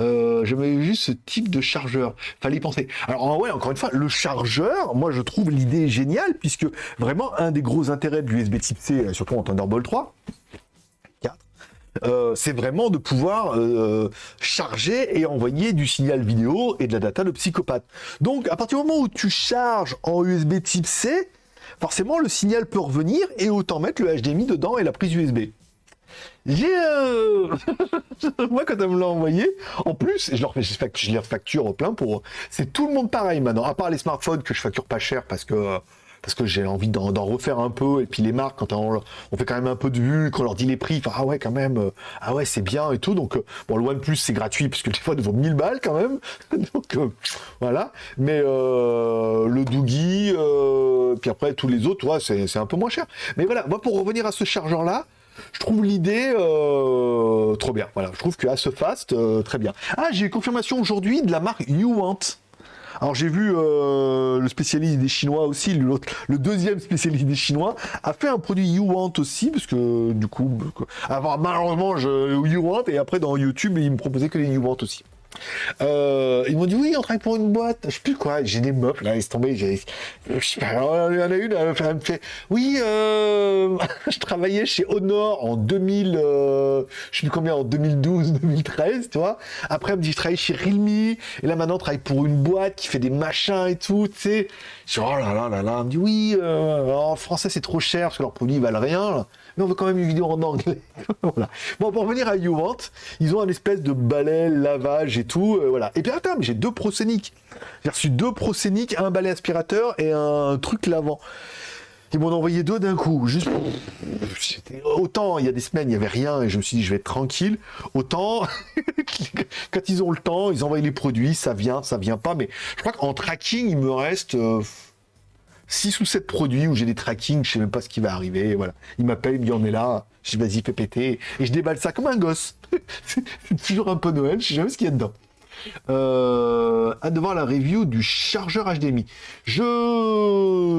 Euh, J'avais juste ce type de chargeur. Fallait y penser. Alors ouais, encore une fois, le chargeur, moi je trouve l'idée géniale puisque vraiment un des gros intérêts de l'USB Type C, euh, surtout en Thunderbolt 3, 4, euh, c'est vraiment de pouvoir euh, charger et envoyer du signal vidéo et de la data de psychopathe. Donc à partir du moment où tu charges en USB Type C, forcément le signal peut revenir et autant mettre le HDMI dedans et la prise USB. J'ai euh... moi quand elle me l'a envoyé, en plus, je leur je les facture plein pour, c'est tout le monde pareil maintenant, à part les smartphones que je facture pas cher parce que parce que j'ai envie d'en refaire un peu. Et puis les marques, quand on, fait quand même un peu de vue, quand on leur dit les prix, ah ouais, quand même, euh, ah ouais, c'est bien et tout. Donc, euh, bon, le OnePlus, c'est gratuit, parce que des fois, il vaut 1000 balles quand même. donc, euh, voilà. Mais le Doogie, puis après, tous les autres, ouais, c'est un peu moins cher. Mais voilà, moi, pour revenir à ce chargeur-là, je trouve l'idée trop bien. Voilà, je trouve que à ce fast, très bien. Ah, j'ai confirmation aujourd'hui de la marque You Want. Alors j'ai vu euh, le spécialiste des Chinois aussi, le deuxième spécialiste des Chinois a fait un produit You Want aussi, parce que du coup, avant, malheureusement, je You Want, et après dans YouTube, il me proposait que les You Want aussi. Euh, ils m'ont dit oui, on travaille pour une boîte. Je sais plus quoi. J'ai des meufs là, laisse tomber. J'ai, je sais pas. il y en a une, elle me fait oui, euh, je travaillais chez Honor en 2000, euh, je sais plus combien, en 2012, 2013, tu vois. Après, elle me dit je travaille chez Realme et là maintenant, on travaille pour une boîte qui fait des machins et tout, tu sais. Je oh là là là là. Elle me dit oui, en français c'est trop cher parce que leurs produits valent rien. Mais on veut quand même une vidéo en anglais. Bon, pour revenir à YouVant, ils ont un espèce de balai, lavage et tout, euh, voilà. Et puis attends, mais j'ai deux procéniques. J'ai reçu deux procéniques, un balai aspirateur et un truc lavant. Ils m'ont envoyé deux d'un coup. Juste... Autant, il y a des semaines, il n'y avait rien et je me suis dit, je vais être tranquille. Autant, quand ils ont le temps, ils envoient les produits, ça vient, ça vient pas. Mais je crois qu'en tracking, il me reste 6 ou 7 produits où j'ai des trackings, je sais même pas ce qui va arriver. Voilà. Ils m'appellent, me disent, on est là. Je vas-y, fais péter. Et je déballe ça comme un gosse. c'est toujours un peu Noël, je sais jamais ce qu'il y a dedans. Euh, à voir la review du chargeur HDMI. Je...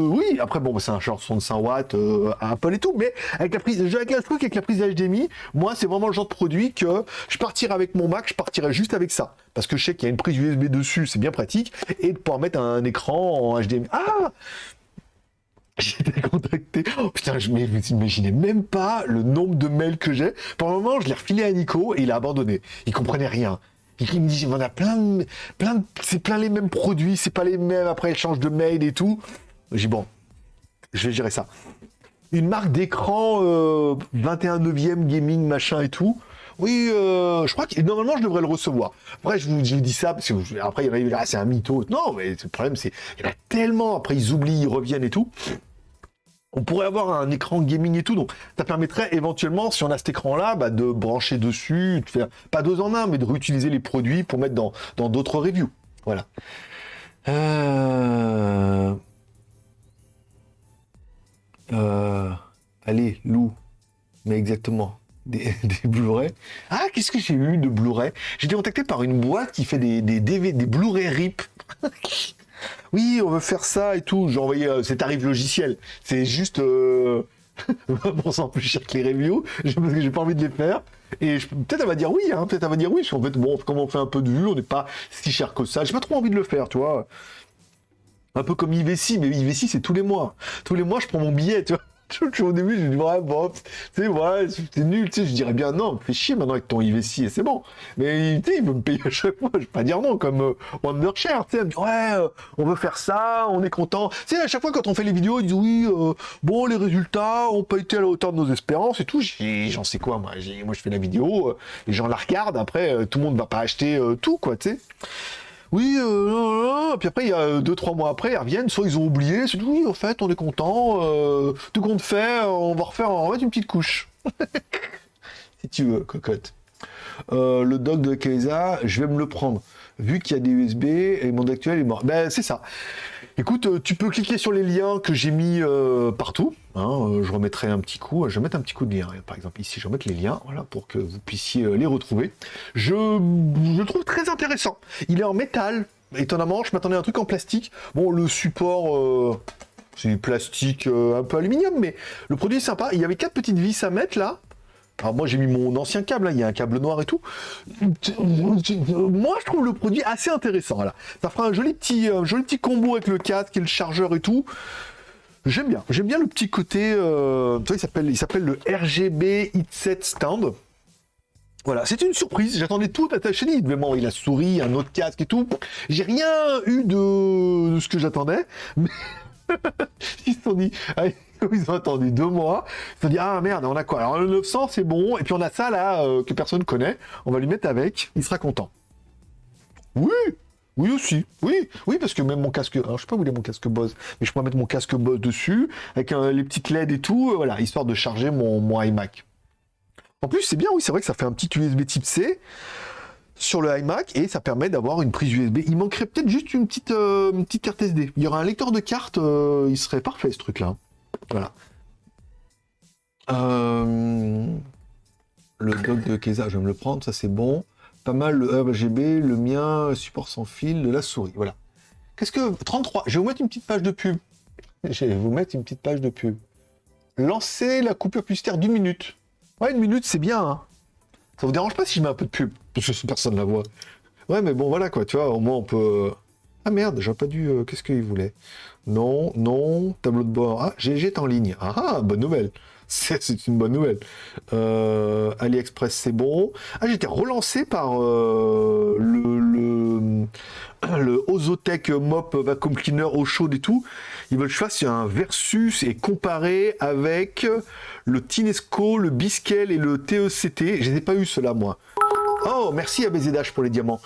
Oui, après, bon, c'est un chargeur 65 watts euh, Apple et tout, mais avec la prise, avec la, avec la prise HDMI, moi, c'est vraiment le genre de produit que je partirais avec mon Mac, je partirais juste avec ça. Parce que je sais qu'il y a une prise USB dessus, c'est bien pratique, et de pouvoir mettre un écran en HDMI. Ah j'ai été contacté. Oh putain, je m'imaginais même pas le nombre de mails que j'ai. Pour le moment, je l'ai refilé à Nico et il a abandonné. Il comprenait rien. Il me dit, on a plein plein c'est plein les mêmes produits, c'est pas les mêmes, après il change de mail et tout. J'ai bon, je vais gérer ça. Une marque d'écran 21 neuvième gaming, machin et tout. Oui, euh, je crois que normalement je devrais le recevoir. Après, je vous, dis ça parce que après il y en a, c'est un mytho. Non, mais le problème c'est il y en a tellement. Après ils oublient, ils reviennent et tout on pourrait avoir un écran gaming et tout, donc ça permettrait éventuellement, si on a cet écran-là, bah, de brancher dessus, de faire, pas deux en un, mais de réutiliser les produits pour mettre dans d'autres reviews. Voilà. Euh, euh, allez, Lou, mais exactement. Des, Blu-ray. Ah, qu'est-ce que j'ai eu de Blu-ray? J'ai été contacté par une boîte qui fait des, des, des Blu-ray RIP. oui, on veut faire ça et tout. J'ai envoyé euh, ces tarifs. C'est juste euh, 20% plus cher que les reviews, parce que j'ai pas envie de les faire. Et peut-être elle va dire oui, hein, peut-être elle va dire oui, parce qu'en fait, bon, comme on fait un peu de vue, on n'est pas si cher que ça. J'ai pas trop envie de le faire, tu vois. Un peu comme IVC, mais IVC c'est tous les mois. Tous les mois, je prends mon billet, tu vois. au début, je dis, ouais, bon, tu sais, ouais, c'est nul, tu sais, je dirais bien non, fais chier maintenant avec ton IVC et c'est bon. Mais, il veut me payer à chaque fois, je vais pas dire non, comme euh, Wondershare, tu sais, me ouais, euh, on veut faire ça, on est content. Tu sais, à chaque fois, quand on fait les vidéos, ils disent, oui, euh, bon, les résultats ont pas été à la hauteur de nos espérances et tout. J'en sais quoi, moi, moi, je fais la vidéo, les gens la regardent, après, tout le monde va pas acheter tout, quoi, tu sais oui, euh, puis après, il y a deux, trois mois après, ils reviennent, soit ils ont oublié, c'est oui, en fait, on est content, euh, tout compte fait, on va refaire, on va une petite couche. si tu veux, cocotte. Euh, le doc de Kaiza, je vais me le prendre. Vu qu'il y a des USB et mon actuel est mort. Ben, c'est ça. Écoute, euh, tu peux cliquer sur les liens que j'ai mis euh, partout. Hein, euh, je remettrai un petit coup. Je vais mettre un petit coup de lien. Par exemple, ici, je vais mettre les liens voilà, pour que vous puissiez les retrouver. Je, le trouve très intéressant. Il est en métal. Étonnamment, je m'attendais à un truc en plastique. Bon, le support, c'est du plastique un peu aluminium, mais le produit est sympa. Il y avait quatre petites vis à mettre là. Alors moi j'ai mis mon ancien câble, il y a un câble noir et tout. Moi je trouve le produit assez intéressant. Ça fera un joli petit, joli petit combo avec le casque et le chargeur et tout. J'aime bien. J'aime bien le petit côté. Euh, il s'appelle, il s'appelle le RGB Hit Stand. Voilà, c'est une surprise. J'attendais tout attaché. Il devait m'envoyer la souris, un autre casque et tout. J'ai rien eu de, de ce que j'attendais. Mais ils se sont dit, ils ont attendu deux mois. Ils se dit, ah merde, on a quoi? Alors le 900, c'est bon. Et puis on a ça là, euh, que personne connaît. On va lui mettre avec. Il sera content. Oui oui aussi, oui, oui, parce que même mon casque, alors je sais pas où il est mon casque Bose, mais je pourrais mettre mon casque Bose dessus, avec euh, les petites LED et tout, euh, voilà, histoire de charger mon, mon iMac. En plus, c'est bien, oui, c'est vrai que ça fait un petit USB type C sur le iMac et ça permet d'avoir une prise USB. Il manquerait peut-être juste une petite, petite carte SD. Il y aura un lecteur de carte, il serait parfait ce truc-là. Voilà. Euh, le doc de Keza, je vais me le prendre, ça c'est bon. Pas mal le RGB, le mien, support sans fil, de la souris, voilà. Qu'est-ce que... 33, je vais vous mettre une petite page de pub. Je vais vous mettre une petite page de pub. Lancer la coupure publicitaire d'une minute. Ouais, une minute, c'est bien. Hein. Ça vous dérange pas si je mets un peu de pub? Parce que personne la voit. Ouais, mais bon, voilà, quoi, tu vois, au moins on peut... Ah merde, j'aurais pas dû... Qu'est-ce qu'il voulait? Non, non, tableau de bord. Ah, GG est en ligne. Ah, ah bonne nouvelle. C'est une bonne nouvelle. Euh, AliExpress, c'est bon. Ah, j'étais relancé par euh, le, le, Ozotech Mop Vacuum Cleaner au chaud et tout. Ils veulent que je fasse un versus et comparer avec le Tinesco, le Biskel et le TECT. Je n'ai pas eu cela, moi. Oh, merci à BZH pour les diamants.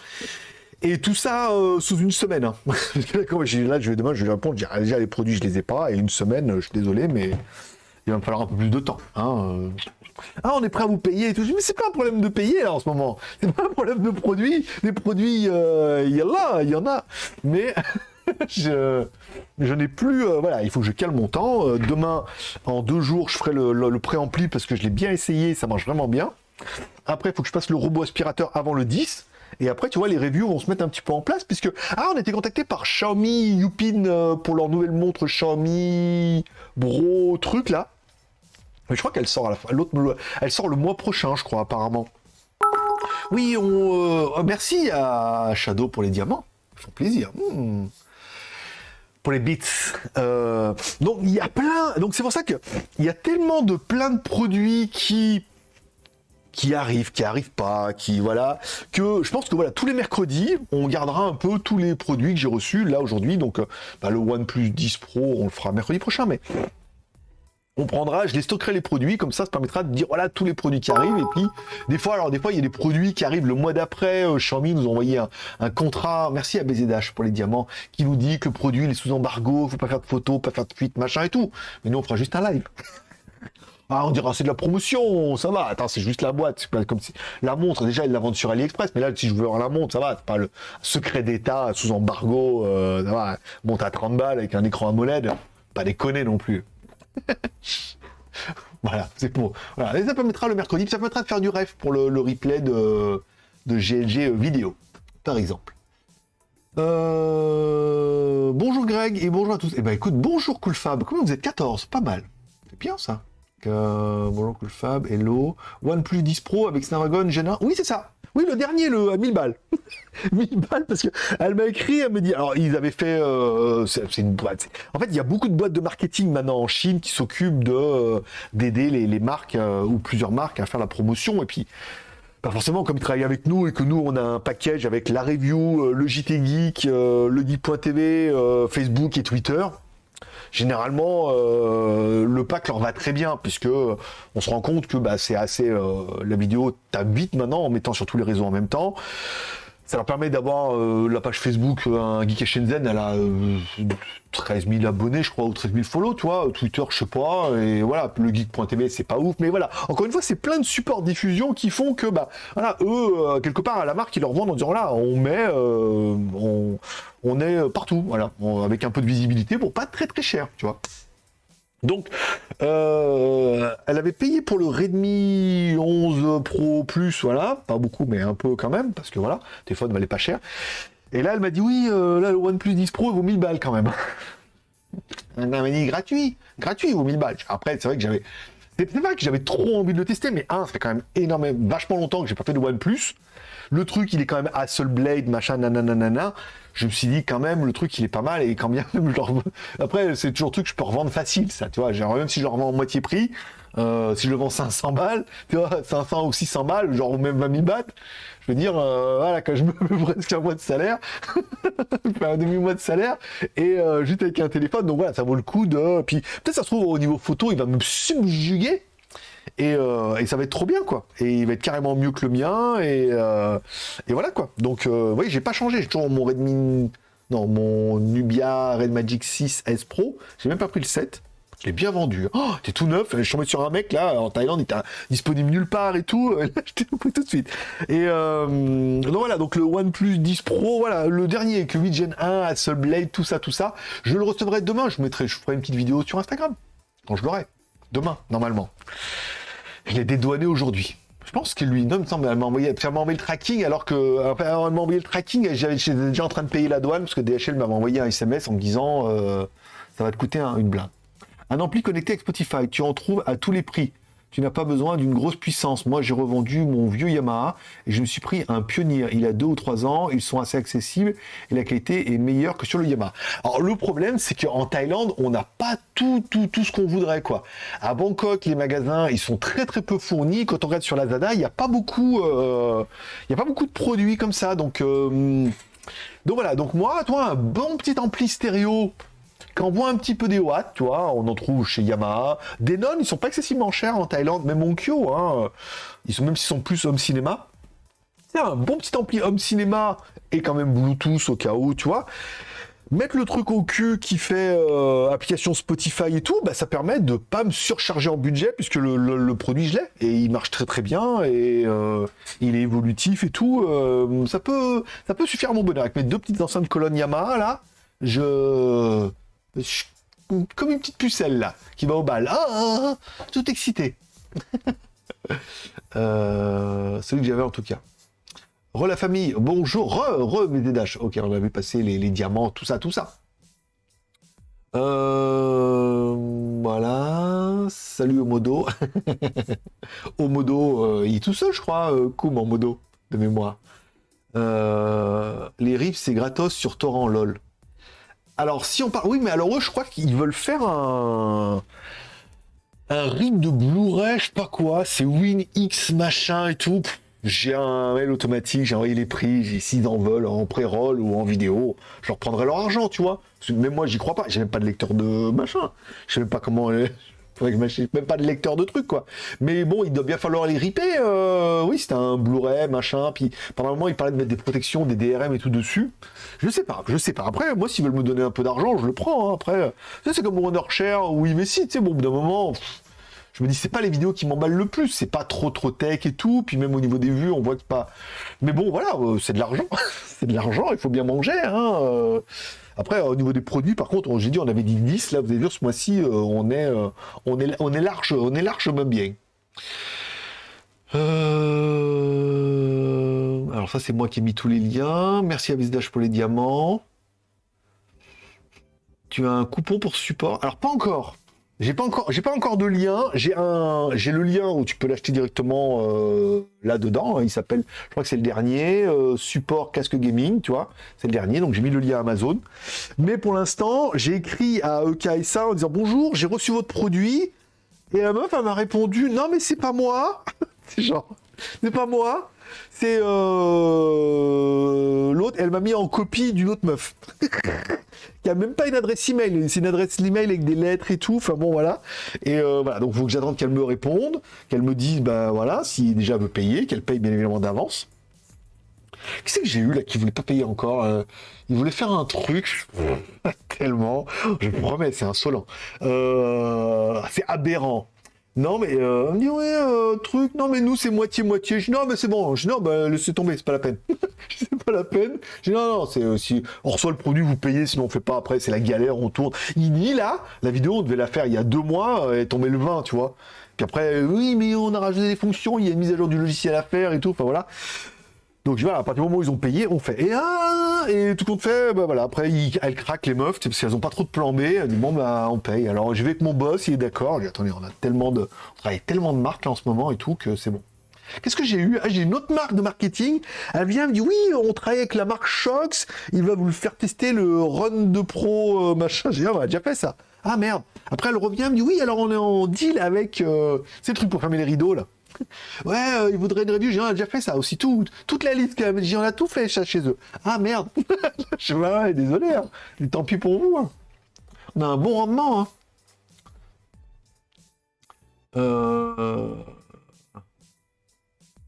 Et tout ça euh, sous une semaine. Hein. là, je vais demain, je vais répondre, ah, déjà les produits, je les ai pas, et une semaine, je suis désolé, mais il va me falloir un peu plus de temps. Hein. Ah, on est prêt à vous payer et tout. Mais c'est pas un problème de payer là en ce moment. C'est pas un problème de produits. Des produits, euh, il y en a, il y en a. Mais je, n'ai plus. Euh, voilà, il faut que je cale mon temps. Euh, demain, en deux jours, je ferai le, le, pré-ampli parce que je l'ai bien essayé, ça marche vraiment bien. Après, il faut que je passe le robot aspirateur avant le 10. Et après, tu vois, les reviews vont se mettre un petit peu en place, puisque... Ah, on été contacté par Xiaomi Yupin pour leur nouvelle montre Xiaomi Bro truc, là. Mais je crois qu'elle sort à la fin. L'autre, elle sort le mois prochain, je crois, apparemment. Oui, on, euh, merci à Shadow pour les diamants. Ça fait plaisir. Hmm. Pour les bits. Euh, donc il y a plein. Donc c'est pour ça que il y a tellement de plein de produits qui qui arrivent, qui arrivent pas, qui voilà, que je pense que voilà tous les mercredis, on gardera un peu tous les produits que j'ai reçus là aujourd'hui. Donc euh, bah, le OnePlus 10 Pro, on le fera mercredi prochain, mais on prendra, je les stockerai les produits, comme ça, ça permettra de dire voilà tous les produits qui arrivent. Et puis, des fois, alors des fois, il y a des produits qui arrivent le mois d'après. Euh, Xiaomi nous a envoyé un, contrat, merci à BZH pour les diamants, qui nous dit que le produit il est sous embargo, faut pas faire de photos, pas faire de fuite, machin et tout. Mais nous, on fera juste un live. Ah, on dira c'est de la promotion, ça va. Attends, c'est juste la boîte. Pas comme si la montre déjà ils la vendent sur AliExpress, mais là si je veux avoir la montre, ça va. C'est pas le secret d'État sous embargo. Euh. Monte à 30 balles avec un écran AMOLED, pas déconner non plus. voilà, c'est pour. Et ça permettra le mercredi, ça permettra de faire du rêve pour le, replay de, de, GLG vidéo, par exemple. Euh, bonjour Greg et bonjour à tous. Eh ben écoute, bonjour Coolfab. Comment vous êtes 14 Pas mal. C'est bien ça. Bonjour Coolfab, hello. OnePlus 10 Pro avec Snapdragon Gen 1. Oui, c'est ça. Oui, le dernier, le à 1000 balles. 1000 balles parce qu'elle m'a écrit, elle me dit. Alors, ils avaient fait. Euh, c'est une boîte. En fait, il y a beaucoup de boîtes de marketing maintenant en Chine qui s'occupent de euh, d'aider les, marques euh, ou plusieurs marques à faire la promotion. Et puis, pas forcément comme ils travaillent avec nous et que nous, on a un package avec la review, le JT Geek, le Geek.tv, Facebook et Twitter généralement euh, le pack leur va très bien puisque on se rend compte que bah, c'est assez euh, la vidéo tape vite maintenant en mettant sur tous les réseaux en même temps. Ça leur permet d'avoir euh, la page Facebook, un Geek Shenzhen, elle a 13 000 abonnés, je crois, ou 13 000 follow, tu vois. Twitter, je sais pas. Et voilà, le geek.tv, c'est pas ouf. Mais voilà, encore une fois, c'est plein de supports diffusion qui font que, bah, voilà, eux, quelque part, à la marque, ils leur vendent en disant, là, on met, on, est euh, partout, voilà, avec un peu de visibilité pour pas très très cher, tu vois. Donc, euh, elle avait payé pour le Redmi 11 Pro Plus, voilà, pas beaucoup, mais un peu quand même, parce que voilà, le téléphone valait pas cher. Et là, elle m'a dit, oui, euh, là, le OnePlus 10 Pro, il vaut 1000 balles quand même. elle m'a dit, gratuit, gratuit, vaut 1000 balles. Après, c'est vrai que j'avais... C'est vrai que j'avais trop envie de le tester, mais un, ça fait quand même énormément, vachement longtemps que j'ai pas fait de OnePlus. Le truc, il est quand même Hasselblad, machin, nanana. Je me suis dit, quand même, le truc, il est pas mal. Et quand bien même, après, c'est toujours un truc que je peux revendre facile, ça, tu vois. Genre, même si je le revends en moitié prix, euh, si je le vends 500 balles, tu vois, 500 ou 600 balles, genre même 20 000 bahts, je veux dire, euh, voilà, quand je me mets presque un mois de salaire, je fais un demi-mois de salaire, et euh, juste avec un téléphone, donc voilà, ça vaut le coup de... Puis peut-être ça se trouve, au niveau photo, il va me subjuguer, euh, et, ça va être trop bien, quoi. Et il va être carrément mieux que le mien, et, euh, voilà, quoi. Donc, euh, oui, j'ai pas changé. J'ai toujours mon Redmi, non, mon Nubia Red Magic 6 S Pro. J'ai même pas pris le 7. Je l'ai bien vendu. Oh, t'es tout neuf. Je suis tombé sur un mec là en Thaïlande, il était disponible nulle part et tout. Là, je t'ai pris tout de suite. Et donc voilà, donc le OnePlus 10 Pro, voilà, le dernier avec le 8 Gen 1, Hasselblad, tout ça, tout ça. Je le recevrai demain. Je mettrai, je ferai une petite vidéo sur Instagram quand je l'aurai. Demain, normalement. Il est dédouané aujourd'hui. Je pense que lui, non, il me semble, elle m'a envoyé, le tracking, alors que, enfin, elle m'a envoyé le tracking, j'étais déjà en train de payer la douane, parce que DHL m'avait envoyé un SMS en me disant, euh, ça va te coûter une blinde. Un ampli connecté avec Spotify, tu en trouves à tous les prix tu n'as pas besoin d'une grosse puissance. Moi, j'ai revendu mon vieux Yamaha et je me suis pris un Pioneer. Il a deux ou trois ans, ils sont assez accessibles et la qualité est meilleure que sur le Yamaha. Alors, le problème, c'est qu'en Thaïlande, on n'a pas tout, tout, tout ce qu'on voudrait, quoi. À Bangkok, les magasins, ils sont très, très peu fournis. Quand on regarde sur Lazada, il n'y a pas beaucoup, euh, il y a pas beaucoup de produits comme ça. Donc, euh, donc voilà. Donc moi, toi, un bon petit ampli stéréo quand on voit un petit peu des watts, tu vois, on en trouve chez Yamaha. Denon, ils sont pas excessivement chers en Thaïlande, même Onkyo, hein, ils sont même s'ils sont plus home cinéma. c'est un bon petit ampli home cinéma et quand même Bluetooth au cas où, tu vois. Mettre le truc au cul qui fait euh, application Spotify et tout, bah, ça permet de pas me surcharger en budget puisque le, produit je l'ai et il marche très très bien et euh, il est évolutif et tout. Euh, ça peut ça peut suffire à mon bonheur avec mes deux petites enceintes colonne Yamaha là. Je, comme une petite pucelle là qui va au bal. Ah, ah, ah tout excité. celui que j'avais en tout cas. Re la famille, bonjour, re, re mes dédaches. Ok, on avait passé les, diamants, tout ça, tout ça. Euh, voilà, salut Omodo. Omodo, euh, il est tout seul, je crois, euh, en modo, de mémoire. les riffs, c'est gratos sur torrent, lol. Alors, si on parle... Oui, mais alors eux, je crois qu'ils veulent faire un... Un rip de Blu-ray, je sais pas quoi, c'est WinX machin et tout j'ai un mail automatique, j'ai envoyé les prix, s'ils en veulent en pré-roll ou en vidéo, je reprendrai leur argent, tu vois. Même moi, j'y crois pas. J'ai même pas de lecteur de machin. Je sais même pas comment. Faudrait que je même pas de lecteur de trucs, quoi. Mais bon, il doit bien falloir les ripper. Euh, oui, c'était un Blu-ray, machin. Puis pendant un moment, il parlait de mettre des protections, des DRM et tout dessus. Je sais pas, je sais pas. Après, moi, s'ils veulent me donner un peu d'argent, je le prends. Hein. Après, c'est comme Wondershare ou Ivessi, tu sais, bon, d'un moment je me dis c'est pas les vidéos qui m'emballent le plus, c'est pas trop trop tech et tout, puis même au niveau des vues, on voit que pas. Mais bon, voilà, euh, c'est de l'argent, c'est de l'argent, il faut bien manger. Hein, euh. Après, au niveau des produits, par contre, j'ai dit on avait dit 10, là vous avez vu ce mois-ci, euh, on est on est on est large, on est largement bien. Alors ça c'est moi qui ai mis tous les liens. Merci à Visage pour les diamants. Tu as un coupon pour support. Alors pas encore. J'ai pas encore, j'ai pas encore de lien. J'ai un, j'ai le lien où tu peux l'acheter directement euh, là dedans. Il s'appelle, je crois que c'est le dernier euh, support casque gaming, tu vois. C'est le dernier, donc j'ai mis le lien Amazon. Mais pour l'instant, j'ai écrit à EKSA en disant bonjour, j'ai reçu votre produit. Et la meuf, elle m'a répondu non mais c'est pas moi. c'est genre, c'est pas moi. C'est euh, l'autre, elle m'a mis en copie d'une autre meuf. qui a même pas une adresse email, c'est une adresse email avec des lettres et tout. Enfin bon, voilà. Et euh, voilà, donc il faut que j'attende qu'elle me réponde, qu'elle me dise, ben voilà, si déjà veut payer, qu'elle paye bien évidemment d'avance. Qu'est-ce que j'ai eu là qui voulait pas payer encore euh, Il voulait faire un truc, tellement, je vous promets, c'est insolent. C'est aberrant. Non, mais euh, on dit, ouais, euh, truc, non, mais nous, c'est moitié-moitié. Je dis, non, mais c'est bon. Je dis, non, bah, laissez tomber, c'est pas la peine. c'est pas la peine. Je dis, non, non, c'est euh, on reçoit le produit, vous payez, sinon on fait pas après, c'est la galère, on tourne. Il dit, là, la vidéo, on devait la faire il y a deux mois, et tomber le 20, tu vois. Puis après, oui, mais on a rajouté des fonctions, il y a une mise à jour du logiciel à faire et tout, enfin voilà. Donc voilà, à partir du moment où ils ont payé, on fait. Et, ah, et tout compte fait, bah voilà, après elles craquent les meufs, parce qu'elles ont pas trop de plan B, elles disent bon bah on paye. Alors je vais avec mon boss, il est d'accord, dis attendez, on a tellement de. On travaille tellement de marques en ce moment et tout que c'est bon. Qu'est-ce que j'ai eu? Ah, J'ai une autre marque de marketing. Elle vient, me dit oui, on travaille avec la marque Shox. Il va vous le faire tester le Run de Pro euh, machin. J'ai dit, ah, on a déjà fait ça. Ah merde. Après, elle revient, elle me dit oui, alors on est en deal avec euh, ces trucs pour fermer les rideaux là. Ouais, euh, ils voudraient une review. J'ai déjà fait ça aussi. Tout, toute la liste, j'en ai tout fait chez eux. Ah merde. je ouais, désolé. Hein. Tant pis pour vous. Hein. On a un bon rendement. Hein. Euh...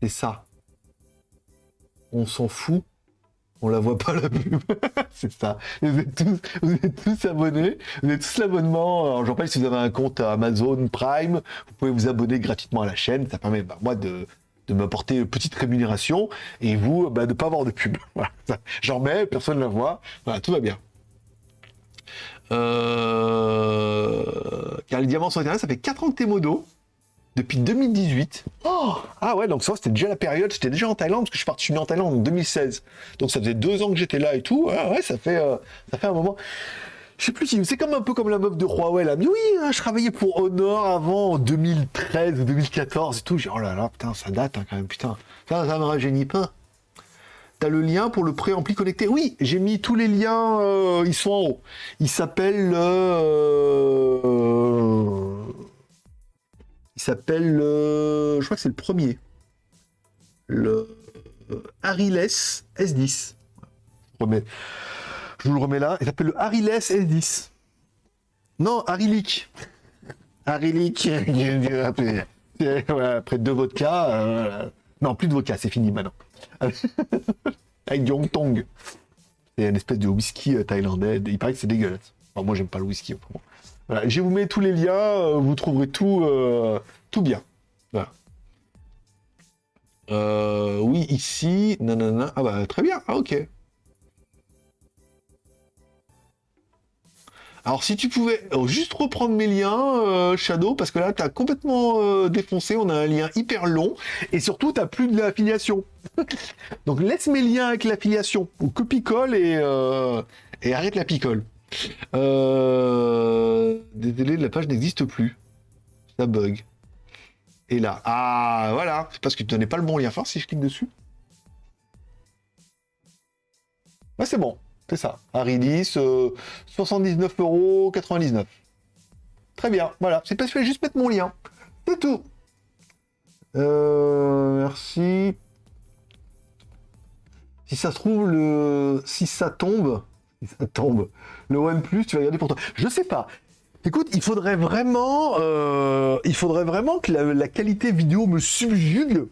C'est ça. On s'en fout on la voit pas la pub. c'est ça. Vous êtes, tous, abonnés. Vous êtes tous l'abonnement. J'en parle si vous avez un compte Amazon Prime, vous pouvez vous abonner gratuitement à la chaîne. Ça permet, bah, moi, de, m'apporter une petite rémunération et vous, bah, de ne pas avoir de pub. J'en mets, personne ne la voit. Voilà, tout va bien. Euh... Car les diamants sur Internet, ça fait 4 ans que t'es modo depuis 2018. Oh ah ouais, donc ça, c'était déjà la période, j'étais déjà en Thaïlande, parce que je suis parti en Thaïlande en 2016. Donc ça faisait deux ans que j'étais là et tout. Ah ouais, ça fait, euh, ça fait un moment. Je sais plus si c'est comme un peu comme la meuf de Huawei là. Mais oui, hein, je travaillais pour Honor avant en 2013 ou 2014 et tout. J'ai oh là là, putain, ça date hein, quand même, putain. Ça, ça me rajeunit pas. T'as le lien pour le préampli connecté. Oui, j'ai mis tous les liens, euh, ils sont en haut. Il s'appelle euh, il s'appelle, je crois que c'est le premier. Le Ariles S10. Je vous le remets là. Il s'appelle le Ariles S10. Non, Arilic. Arilic. après deux vodka, euh, Non, plus de vodka, c'est fini maintenant. Avec du Tong. C'est une espèce de whisky euh, thaïlandais. Il paraît que c'est dégueulasse. moi, j'aime pas le whisky. Voilà. Je vous mets tous les liens. Euh, vous trouverez tout, euh, tout bien. Voilà. oui, ici. Ah bah, très bien. Ah, ok. Alors si tu pouvais euh, juste reprendre mes liens, euh, Shadow, parce que là, tu as complètement euh, défoncé, on a un lien hyper long, et surtout, tu n'as plus de l'affiliation. Donc laisse mes liens avec l'affiliation, ou copie-colle et arrête la picole. Désolé, la page n'existe plus. Ça bug. Et là, ah voilà, c'est parce que tu donnais pas le bon lien. Enfin, si je clique dessus. Ouais, c'est bon. C'est ça. Arilis, euh, 79,99€. Très bien, voilà. C'est pas je vais juste mettre mon lien. C'est tout. Euh, merci. Si ça se trouve, le... si ça tombe, si ça tombe, le OnePlus, tu vas regarder pour toi. Je sais pas. Écoute, il faudrait vraiment, euh, il faudrait vraiment que la, qualité vidéo me subjugue,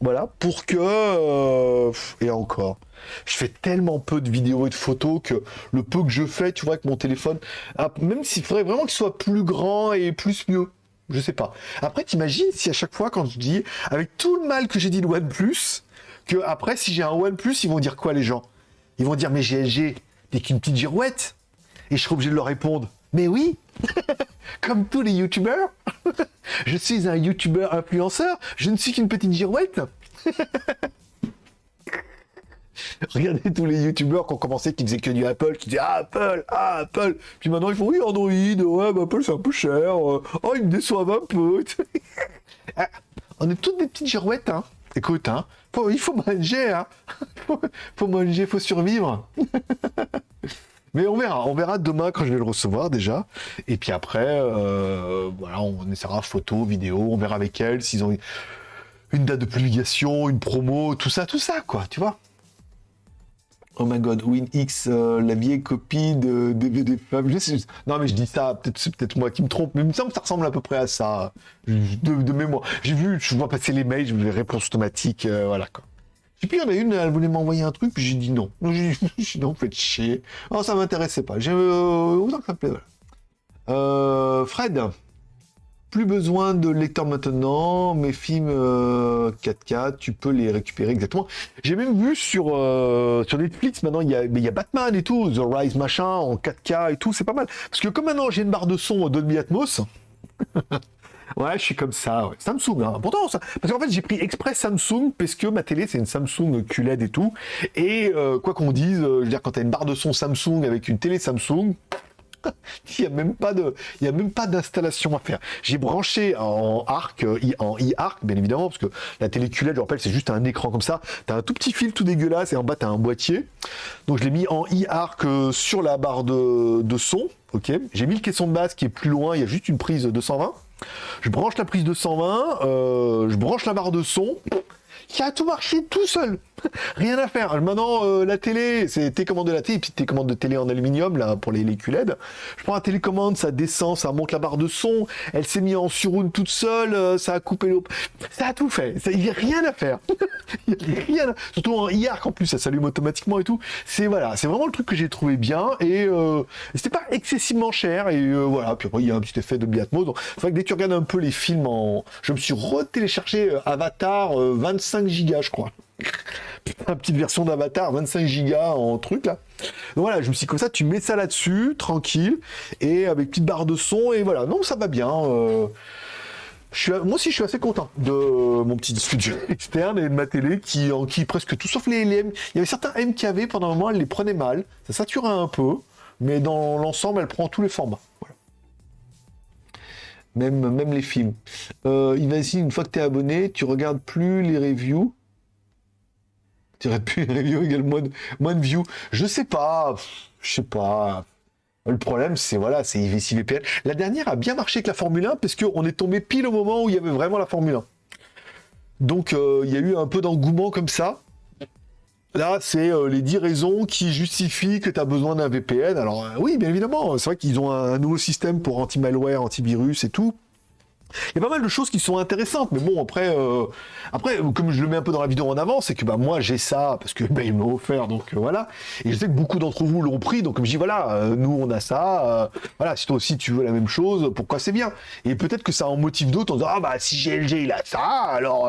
voilà, pour que, euh, et encore, je fais tellement peu de vidéos et de photos que le peu que je fais, tu vois, avec mon téléphone, ah, même s'il faudrait vraiment qu'il soit plus grand et plus mieux. Je sais pas. Après, t'imagines si à chaque fois, quand je dis, avec tout le mal que j'ai dit de OnePlus, que après, si j'ai un OnePlus, ils vont dire quoi, les gens? Ils vont dire, mais GLG, t'es qu'une petite girouette Et je serai obligé de leur répondre, mais oui Comme tous les youtubeurs Je suis un youtubeur influenceur, je ne suis qu'une petite girouette Regardez tous les youtubeurs qui ont commencé, qui disaient que du Apple, qui disaient Apple, ah, Apple. Puis maintenant ils font oui, Android, ouais, bah, Apple c'est un peu cher. Euh, oh, ils me déçoivent un peu. Ah, on est toutes des petites girouettes, hein. Écoute, hein, il faut manger, hein. faut, faut manger, faut survivre. Mais on verra, on verra demain quand je vais le recevoir déjà. Et puis après, euh, voilà, on essaiera photo, vidéo, on verra avec elle s'ils ont une date de publication, une promo, tout ça, tout ça, quoi, tu vois. Oh my god, WinX, euh, la vieille copie de DVD Non, mais je dis ça, peut-être c'est peut-être moi qui me trompe, mais il me semble que ça ressemble à peu près à ça, de, mémoire. J'ai vu, je vois passer les mails, je les réponses automatiques, euh, voilà quoi. Puis il y en a une, elle voulait m'envoyer un truc, puis j'ai dit non. J'ai dit non, faites chier. Oh, ça m'intéressait pas. J'ai euh, autant que ça plaît, voilà. Fred, plus besoin de lecteur maintenant, mes films 4K, euh, tu peux les récupérer exactement. J'ai même vu sur, euh, sur Netflix, maintenant, il y, a, il y a Batman et tout, The Rise machin, en 4K et tout, c'est pas mal. Parce que comme maintenant j'ai une barre de son Dolby Atmos, ouais, je suis comme ça, Samsung, hein. pourtant, ça... parce qu'en fait j'ai pris exprès Samsung, parce que ma télé c'est une Samsung QLED et tout, et euh, quoi qu'on dise, je veux dire, quand t'as une barre de son Samsung avec une télé Samsung, il n'y a même pas de, y a même pas d'installation à faire. J'ai branché en arc, euh, en e-arc, bien évidemment, parce que la télé QLED, je rappelle, c'est juste un écran comme ça. T'as un tout petit fil tout dégueulasse et en bas t'as un boîtier. Donc je l'ai mis en euh, sur la barre de, de son. Ok. J'ai mis le caisson de base qui est plus loin. Il y a juste une prise 220. Je branche la prise 220. Euh, je branche la barre de son qui a tout marché tout seul. Rien à faire. Maintenant, euh, la télé, c'est télécommande de la télé, puis télécommande de télé en aluminium, là, pour les, les QLED. Je prends la télécommande, ça descend, ça monte la barre de son, elle s'est mise en surround toute seule, euh, ça a coupé l'eau. Ça a tout fait. Il n'y a rien à faire. Il y a rien Surtout en IARC, en plus, ça s'allume automatiquement et tout. C'est voilà, c'est vraiment le truc que j'ai trouvé bien, et euh, c'était pas excessivement cher, et voilà. Puis après, il y a un petit effet de Biatmo. Donc, c'est vrai que dès que tu regardes un peu les films en... Je me suis retéléchargé Avatar 25 gigas, je crois. Petite version d'Avatar, 25 gigas en truc là. Donc voilà, je me suis dit comme ça, tu mets ça là-dessus, tranquille, et avec petite barre de son, et voilà. Non, ça va bien. Euh, je suis, moi aussi, je suis assez content de mon petit studio externe et de ma télé qui, en, qui presque tout sauf les, M. Il y avait certains M qui avaient pendant un moment, elle les prenait mal. Ça saturait un peu, mais dans l'ensemble, elle prend tous les formats. Même, même les films. Euh, ici une fois que tu es abonné, tu regardes plus les reviews dirais plus review égale moins de, moins de views. Je sais pas, je sais pas. Le problème, c'est voilà, c'est VPN. La dernière a bien marché avec la Formule 1 parce qu'on est tombé pile au moment où il y avait vraiment la Formule 1. Donc euh, il y a eu un peu d'engouement comme ça. Là, c'est euh, les 10 raisons qui justifient que tu as besoin d'un VPN. Alors euh, oui, bien évidemment, c'est vrai qu'ils ont un, nouveau système pour anti-malware, antivirus et tout. Il y a pas mal de choses qui sont intéressantes, mais bon, après, euh, après, comme je le mets un peu dans la vidéo en avant, c'est que bah, moi j'ai ça parce que bah, offert, donc euh, voilà. Et je sais que beaucoup d'entre vous l'ont pris, donc comme je dis voilà, euh, nous on a ça, voilà, si toi aussi tu veux la même chose, pourquoi c'est bien? Et peut-être que ça en motive d'autres en disant ah bah si GLG il a ça, alors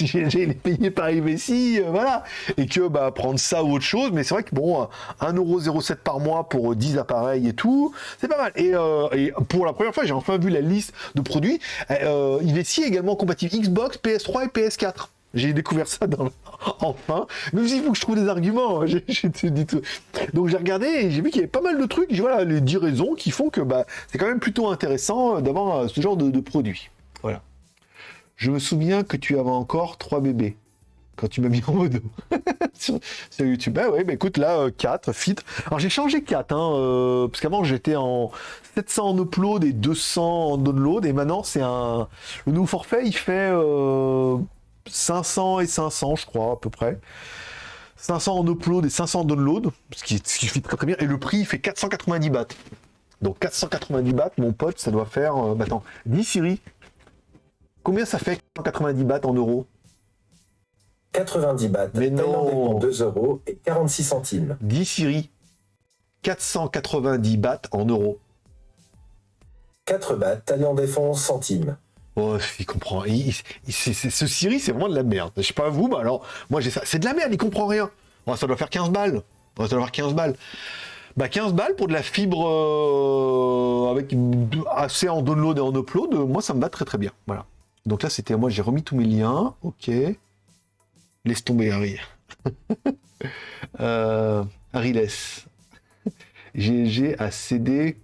il est payé par IVC, voilà, et que bah prendre ça ou autre chose, mais c'est vrai que bon, 1,07€ par mois pour 10 appareils et tout, c'est pas mal. Et, et pour la première fois, j'ai enfin vu la liste de produits. Euh, il est également compatible Xbox, PS3 et PS4. J'ai découvert ça enfin. Mais il faut que je trouve des arguments. Donc j'ai regardé et j'ai vu qu'il y avait pas mal de trucs. Voilà les 10 raisons qui font que bah, c'est quand même plutôt intéressant d'avoir euh, ce genre de, de produit. Je me souviens que tu avais encore trois bébés quand tu m'as mis en modo sur, YouTube. Bah ouais, bah écoute, là, 4, euh, fit. Alors j'ai changé 4, hein, euh, parce qu'avant j'étais en 700 en upload et 200 en download, et maintenant c'est un... Le nouveau forfait, il fait 500 euh, et 500, je crois, à peu près. 500 en upload et 500 en download, ce qui, ce qui fit très très bien, et le prix, il fait 490 bahts. Donc 490 bahts, mon pote, ça doit faire... bah attends, dis Siri, combien ça fait 490 bahts en euros? 90 bahts. Mais non 2 euros et 46 centimes. 10 Siri. 490 bahts en euros. 4 bahts, Thaïlande défense centimes. Oh, il comprend. ce Siri, c'est vraiment de la merde. Je sais pas vous, mais alors, moi j'ai ça. C'est de la merde, il comprend rien. ça doit faire 15 balles. ça doit faire 15 balles. Bah 15 balles pour de la fibre euh, avec assez en download et en upload, moi ça me va très très bien. Voilà. Donc là c'était moi j'ai remis tous mes liens. Ok. Laisse tomber Harry. euh, Harry laisse. GG a cédé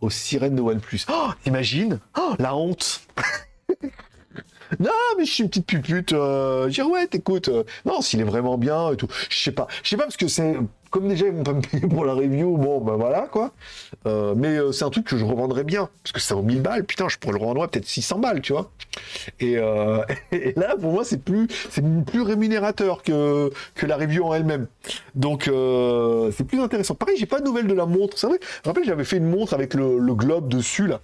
aux sirènes de OnePlus. Oh, t'imagines? Oh, La honte Non, mais je suis une petite pupute. Euh, j'ai ouais, écoute. Euh, non, s'il est vraiment bien et tout. Je sais pas. Je sais pas parce que c'est comme déjà ils vont pas me payer pour la review, bon ben voilà quoi. Euh, mais euh, c'est un truc que je revendrais bien, parce que ça vaut 1000 balles, putain, je pourrais le revendre peut-être 600 balles, tu vois. Euh, et, là, pour moi, c'est plus, c'est plus rémunérateur que, la review en elle-même. Donc c'est plus intéressant. Pareil, j'ai pas de nouvelles de la montre, c'est vrai. Rappelle, j'avais fait une montre avec le globe dessus là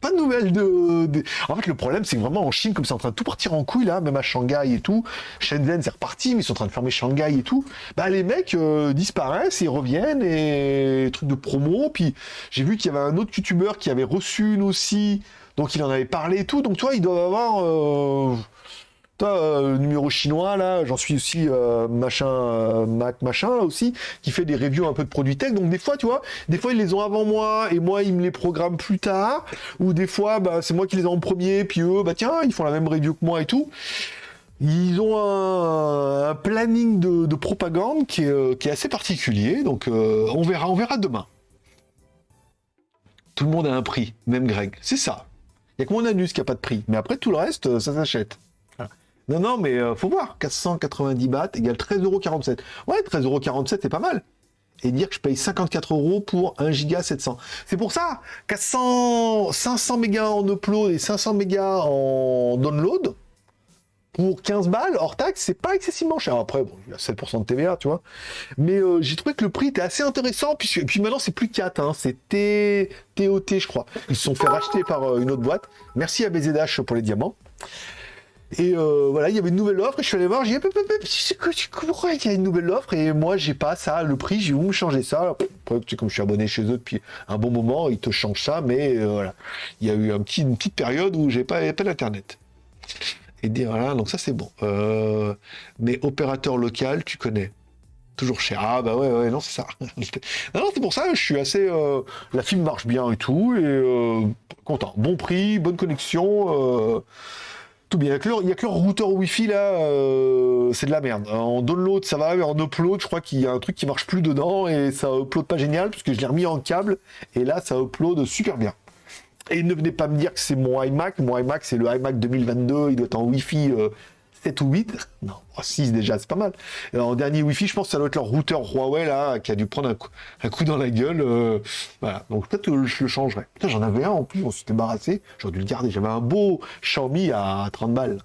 pas de nouvelles de, En fait, le problème, c'est que vraiment en Chine, comme c'est en train de tout partir en couille là, même à Shanghai et tout, Shenzhen c'est reparti, mais ils sont en train de fermer Shanghai et tout. Bah les mecs euh, disparaissent, ils reviennent et trucs de promo. Puis j'ai vu qu'il y avait un autre youtubeur qui avait reçu une aussi, donc il en avait parlé et tout. Donc toi, ils doivent avoir. Euh, toi, euh, numéro chinois, là, j'en suis aussi euh, machin, euh, Mac machin, aussi, qui fait des reviews un peu de produits tech. Donc des fois, tu vois, des fois ils les ont avant moi et moi ils me les programment plus tard. Ou des fois, bah, c'est moi qui les ai en premier, puis eux, bah tiens, ils font la même review que moi et tout. Ils ont un, planning de, propagande qui est, assez particulier, donc on verra, on verra demain. Tout le monde a un prix, même Greg. C'est ça. Il n'y a que mon anus qui n'a pas de prix. Mais après, tout le reste, ça s'achète. Non, non, mais euh, faut voir. 490 bahts égale 13,47€. Ouais, 13,47€, c'est pas mal. Et dire que je paye 54 euros pour 1 giga 700. C'est pour ça, 400, 500 mégas en upload et 500 mégas en download, pour 15 balles hors taxe, c'est pas excessivement cher. Après, bon, il y a 7% de TVA, tu vois. Mais euh, j'ai trouvé que le prix était assez intéressant. Puis, puis maintenant, c'est plus 4, hein, c'est TOT, je crois. Ils se sont fait racheter par euh, une autre boîte. Merci à BZH pour les diamants. Et euh, voilà, il y avait une nouvelle offre je suis allé voir, j'ai dit, pourquoi il y a une nouvelle offre? Et moi j'ai pas ça, le prix, j'ai où me changer ça. Comme je suis abonné chez eux depuis un bon moment, ils te changent ça, mais euh, voilà. Il y a eu une petite période où j'ai pas, pas d'internet. Et dire voilà, donc ça c'est bon. Euh, mais opérateur local, tu connais. Toujours cher. Ah bah ouais, ouais, non, c'est ça. non, c'est pour ça, je suis assez. la film marche bien et tout, et content. Bon prix, bonne connexion tout bien. Il n'y a, que le routeur Wi-Fi là, euh, c'est de la merde. En download ça va, mais en upload, je crois qu'il y a un truc qui marche plus dedans et ça upload pas génial puisque je l'ai remis en câble et là ça upload super bien. Et ne venez pas me dire que c'est mon iMac. Mon iMac c'est le iMac 2022, il doit être en Wi-Fi euh, 7 ou 8 Non, 6 déjà, c'est pas mal. en dernier Wi-Fi, je pense que ça doit être leur routeur Huawei, là, qui a dû prendre un coup, dans la gueule. Euh, voilà, donc peut-être que je le changerai. Putain, j'en avais un en plus, on s'est débarrassé. J'aurais dû le garder. J'avais un beau Xiaomi à 30 balles.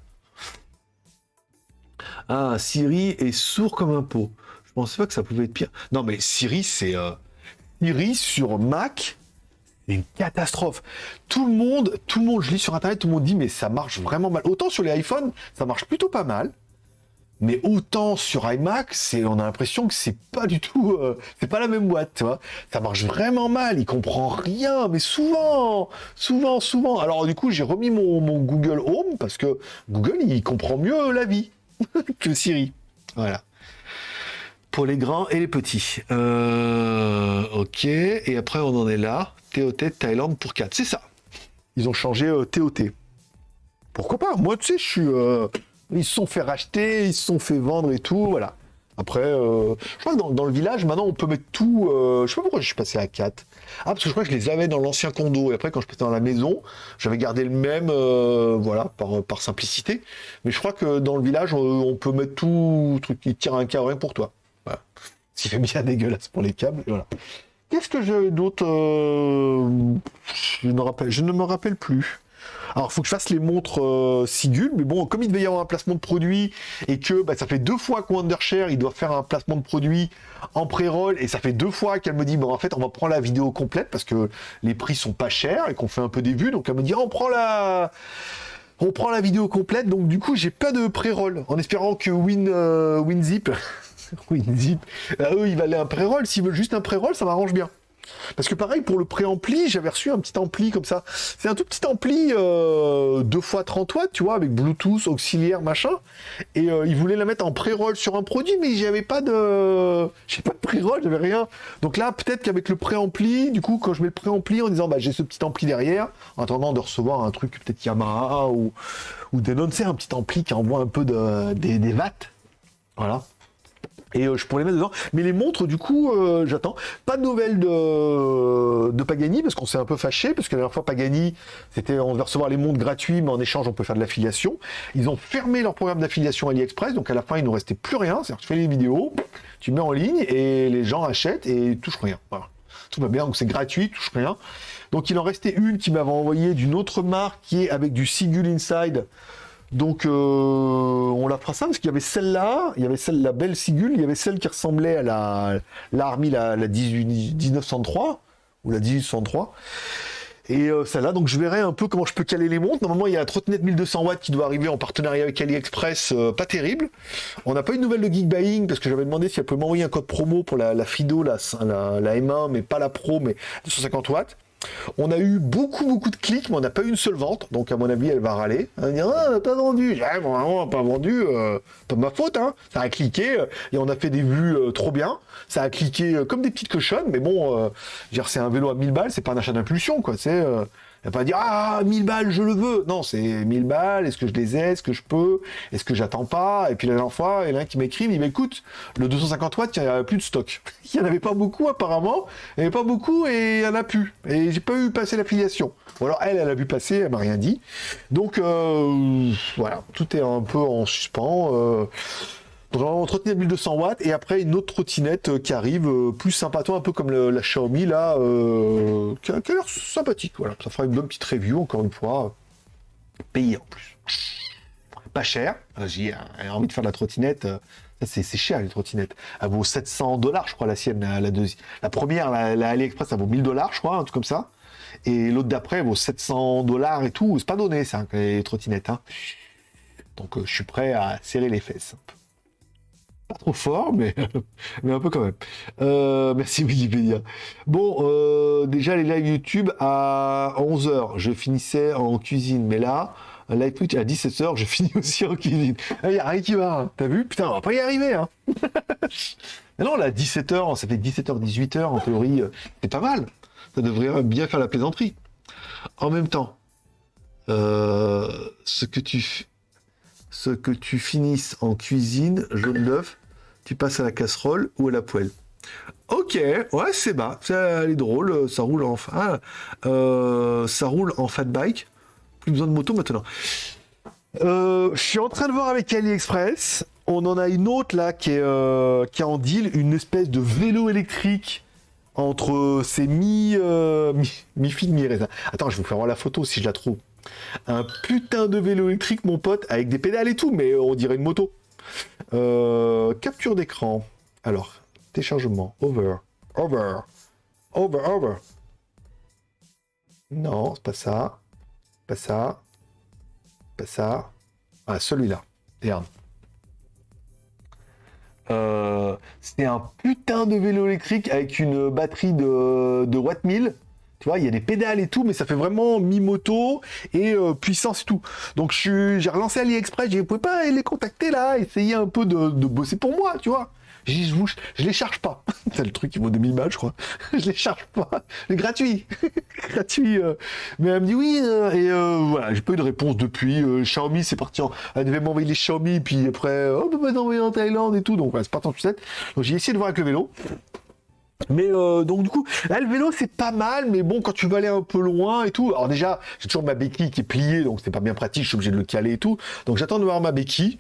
Ah, Siri est sourd comme un pot. Je pensais pas que ça pouvait être pire. Non, mais Siri, c'est... Euh, Siri sur Mac, une catastrophe. Tout le monde, tout le monde, je lis sur internet, tout le monde dit mais ça marche vraiment mal. Autant sur les iPhones, ça marche plutôt pas mal. Mais autant sur iMac, c'est, on a l'impression que c'est pas du tout, euh, c'est pas la même boîte, tu vois. Ça marche vraiment mal, il comprend rien, mais souvent, souvent, souvent. Alors du coup, j'ai remis mon, mon Google Home parce que Google, il comprend mieux la vie que Siri. Voilà. Pour les grands et les petits. Euh, ok, et après on en est là. TOT Thaïlande pour 4, c'est ça. Ils ont changé euh, TOT. Pourquoi pas? Moi, tu sais, je suis. euh, ils se sont fait racheter, ils se sont fait vendre et tout, voilà. Après, euh, je crois que dans, le village, maintenant, on peut mettre tout. je sais pas pourquoi je suis passé à 4. Ah, parce que je crois que je les avais dans l'ancien condo. Et après, quand je passais dans la maison, j'avais gardé le même, voilà, par, simplicité. Mais je crois que dans le village, on, on peut mettre tout, truc qui tire un que pour toi. Ce qui fait bien dégueulasse pour les câbles. Voilà. Qu'est-ce que j'ai d'autre euh, je, ne je ne me rappelle plus. Alors, il faut que je fasse les montres euh, Sigul, mais bon, comme il devait y avoir un placement de produit et que bah, ça fait deux fois que Wondershare, il doit faire un placement de produit en pré-roll et ça fait deux fois qu'elle me dit, bon, en fait, on va prendre la vidéo complète parce que les prix sont pas chers et qu'on fait un peu des vues, donc elle me dit, on prend la. On prend la vidéo complète, donc du coup, j'ai pas de pré-roll en espérant que Win, euh, WinZip. WinZip. euh, eux, ils un pré-roll. S'ils veulent juste un pré-roll, ça m'arrange bien. Parce que pareil, pour le pré-ampli, j'avais reçu un petit ampli comme ça. C'est un tout petit ampli euh, 2 x 30 watts, tu vois, avec Bluetooth, auxiliaire, machin. Et euh, ils voulaient la mettre en pré-roll sur un produit, mais j'avais pas de... J'ai pas de pré-roll, j'avais rien. Donc là, peut-être qu'avec le pré-ampli, du coup, quand je mets le pré-ampli en disant, bah, j'ai ce petit ampli derrière, en attendant de recevoir un truc peut-être Yamaha ou, ou Denon, c'est un petit ampli qui envoie un peu de, des, des. Voilà. Et euh, je pourrais les mettre dedans. Mais les montres, du coup, euh, j'attends. Pas de nouvelles de, Pagani, parce qu'on s'est un peu fâché, parce que la dernière fois, Pagani, c'était on devait recevoir les montres gratuits, mais en échange, on peut faire de l'affiliation. Ils ont fermé leur programme d'affiliation AliExpress, donc à la fin, il nous restait plus rien. C'est-à-dire tu fais les vidéos, tu mets en ligne, et les gens achètent et touchent rien. Voilà. Tout va bien, donc c'est gratuit, touche rien. Donc il en restait une qui m'avait envoyé d'une autre marque qui est avec du Sigul Inside. Donc euh, on la fera ça parce qu'il y avait celle-là, il y avait celle la belle Sigul, il y avait celle qui ressemblait à la la, la 18 1903 ou la 1803. Et euh, celle-là, donc je verrai un peu comment je peux caler les montres. Normalement, il y a la trottinette 1200 watts qui doit arriver en partenariat avec AliExpress, euh, pas terrible. On n'a pas eu de nouvelles de Geek Buying parce que j'avais demandé si elle pouvait m'envoyer un code promo pour la, la Fido, la, la, la M1, mais pas la Pro, mais 250 watts. On a eu beaucoup, beaucoup de clics, mais on n'a pas eu une seule vente. Donc, à mon avis, elle va râler. Elle va dire Ah, on n'a pas vendu. Ah, bon, pas vendu. euh, pas ma faute. Hein. Ça a cliqué euh, et on a fait des vues euh, trop bien. Ça a cliqué comme des petites cochonnes. Mais bon, c'est un vélo à 1000 balles. C'est pas un achat d'impulsion. quoi. C'est. Elle va pas dire Ah, 1000 balles, je le veux. Non, c'est 1000 balles. Est-ce que je les ai Est-ce que je peux Est-ce que j'attends pas? Et puis la dernière fois, il y en a un qui m'écrit Il dit Bah, le 250 watts, il n'y avait plus de stock. Il n'y en avait pas beaucoup, apparemment. Il n'y avait pas beaucoup et il n'y en a plus. Et j'ai pas eu passer l'affiliation. Ou alors elle, elle a vu passer, elle m'a rien dit. Donc euh, voilà, tout est un peu en suspens. Euh, donc, on trottinette 1200 watts et après une autre trottinette euh, qui arrive euh, plus sympathique, un peu comme la Xiaomi là, euh, qui a, l'air sympathique. Voilà, ça fera une bonne petite review encore une fois, payée en plus. Pas cher. J'ai envie de faire de la trottinette. c'est cher les trottinettes. Elle vaut 700 dollars, je crois, la sienne, la, la deuxi- La première, la, AliExpress, ça vaut 1000 dollars, je crois, un truc comme ça. Et l'autre d'après elle vaut 700 dollars et tout. C'est pas donné, ça, les trottinettes. hein. Donc, je suis prêt à serrer les fesses. Trop fort, mais, un peu quand même. Euh, merci Wikipédia. Bon, euh, déjà les lives YouTube à 11h, je finissais en cuisine, mais là, un live Twitch à 17h, je finis aussi en cuisine. Il n'y qui va, hein. t'as vu? Putain, on va pas y arriver. Hein. non, là, 17h, ça fait 17h, 18h, en théorie, euh, c'est pas mal. Ça devrait bien faire la plaisanterie. En même temps, euh, ce que tu ce que tu finisses en cuisine, jaune d'œuf, tu passes à la casserole ou à la poêle. Ok, ouais, c'est bas, ça est drôle, euh, ça roule en, ah, euh, ça roule en fat bike, plus besoin de moto maintenant. Euh, je suis en train de voir avec AliExpress, on en a une autre là qui est, qui en deal, une espèce de vélo électrique entre c'est mi mi, mi mi raisin. Attends, je vais vous faire voir la photo si je la trouve. Un putain de vélo électrique, mon pote, avec des pédales et tout, mais on dirait une moto. Euh, capture d'écran. Alors, téléchargement, over, over, over, over. Non, c'est pas ça. Pas ça. Pas ça. Ah, celui-là. Regarde. Euh, c'est un putain de vélo électrique avec une batterie de, de Watt 1000. Tu vois, il y a des pédales et tout, mais ça fait vraiment mi-moto et euh, puissance et tout. Donc j'ai relancé AliExpress, j'ai dit, vous pas les contacter là, essayer un peu de, de bosser pour moi, tu vois. Dit, je, je les charge pas. C'est le truc qui vaut 2000 balles, je crois. je les charge pas. C'est gratuit. gratuit. Euh. Mais elle me dit oui. Euh, et voilà, j'ai pas eu de réponse depuis. Xiaomi, c'est parti. En... Elle devait m'envoyer les Xiaomi, puis après, oh, on peut pas envoyer en Thaïlande et tout. Donc voilà, c'est parti en sucette. Donc j'ai essayé de voir avec le vélo. Mais donc du coup, là le vélo c'est pas mal, mais bon quand tu veux aller un peu loin et tout. Alors déjà, j'ai toujours ma béquille qui est pliée, donc c'est pas bien pratique, je suis obligé de le caler et tout. Donc j'attends de voir ma béquille.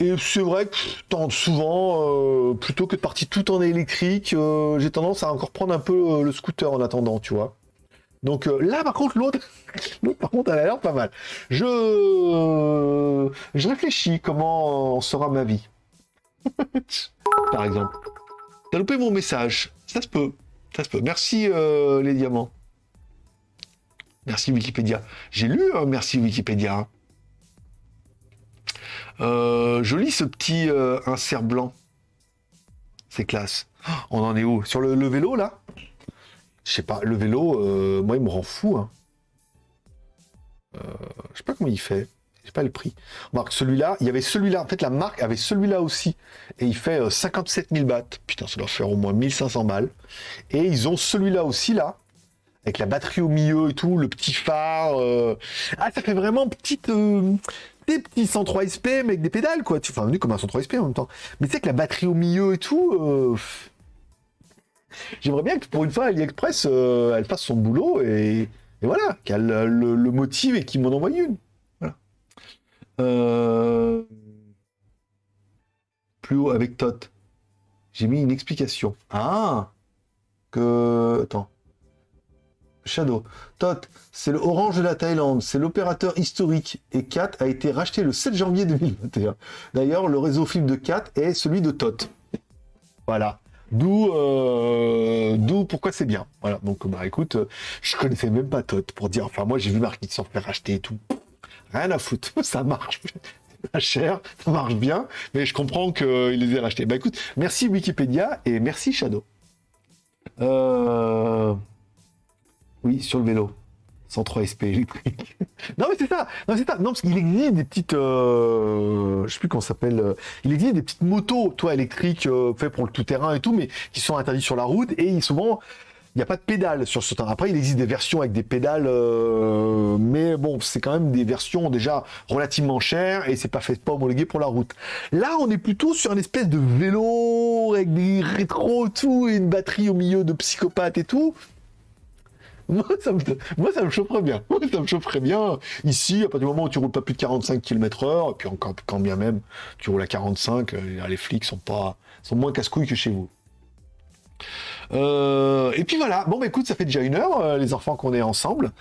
Et c'est vrai que tant souvent, euh, plutôt que de partir tout en électrique, euh, j'ai tendance à encore prendre un peu euh, le scooter en attendant, tu vois. Donc là, par contre, l'autre, par contre, elle a l'air pas mal. Je, je réfléchis comment sera ma vie. par exemple. T'as loupé mon message. Ça se peut. Ça se peut. Merci les diamants. Merci Wikipédia. J'ai lu merci Wikipédia. Hein. Euh, joli ce petit euh, insert blanc. C'est classe. Oh, on en est où? Sur le, vélo, là? Je sais pas, le vélo, euh, moi, il me rend fou. Hein. je sais pas comment il fait. Pas le prix. Remarque, celui-là, il y avait celui-là. En fait, la marque avait celui-là aussi. Et il fait 57 000 bahts. Putain, ça doit faire au moins 1500 balles. Et ils ont celui-là aussi, là. Avec la batterie au milieu et tout, le petit phare. Ah, ça fait vraiment petite des petits 103 SP, mais avec des pédales, quoi. Enfin, venu comme un 103 SP en même temps. Mais tu sais que la batterie au milieu et tout. Euh, j'aimerais bien que pour une fois, AliExpress, euh, elle fasse son boulot et, voilà, qu'elle le, motive et qu'il m'en envoie une. Euh, plus haut avec Tot. J'ai mis une explication. Ah Que. Attends. Shadow. Tot, c'est le Orange de la Thaïlande, c'est l'opérateur historique et Cat a été racheté le 7 janvier 2021. D'ailleurs, le réseau film de Cat est celui de Tot. Voilà. D'où, euh, d'où pourquoi c'est bien. Voilà. Donc, bah écoute, je connaissais même pas Tot pour dire. Enfin, moi, j'ai vu Marquis s'en faire racheter et tout. Rien à foutre. Ça marche. pas cher, ça marche bien, mais je comprends qu'il les ait rachetés. Bah écoute, merci Wikipédia et merci Shadow. Euh... Oui, sur le vélo. 103 SP électrique. non mais c'est ça, non c'est ça, non parce qu'il existe des petites, euh, je sais plus comment s'appelle, euh, il existe des petites motos, toi électriques, euh, faites pour le tout-terrain et tout, mais qui sont interdites sur la route et souvent il n'y a pas de pédale sur ce terrain. Après il existe des versions avec des pédales, mais bon c'est quand même des versions déjà relativement chères et c'est pas fait pas homologué pour la route. Là on est plutôt sur une espèce de vélo avec des rétros tout et une batterie au milieu de psychopathes et tout. Moi, ça me, moi, ça me chaufferait bien. ça me chaufferait bien. Ici, à partir du moment où tu roules pas plus de 45 km heure, et puis encore, quand bien même tu roules à 45, euh, les flics sont pas, sont moins casse-couilles que chez vous. Euh, et puis voilà. Bon, bah écoute, ça fait déjà une heure, euh, les enfants, qu'on est ensemble.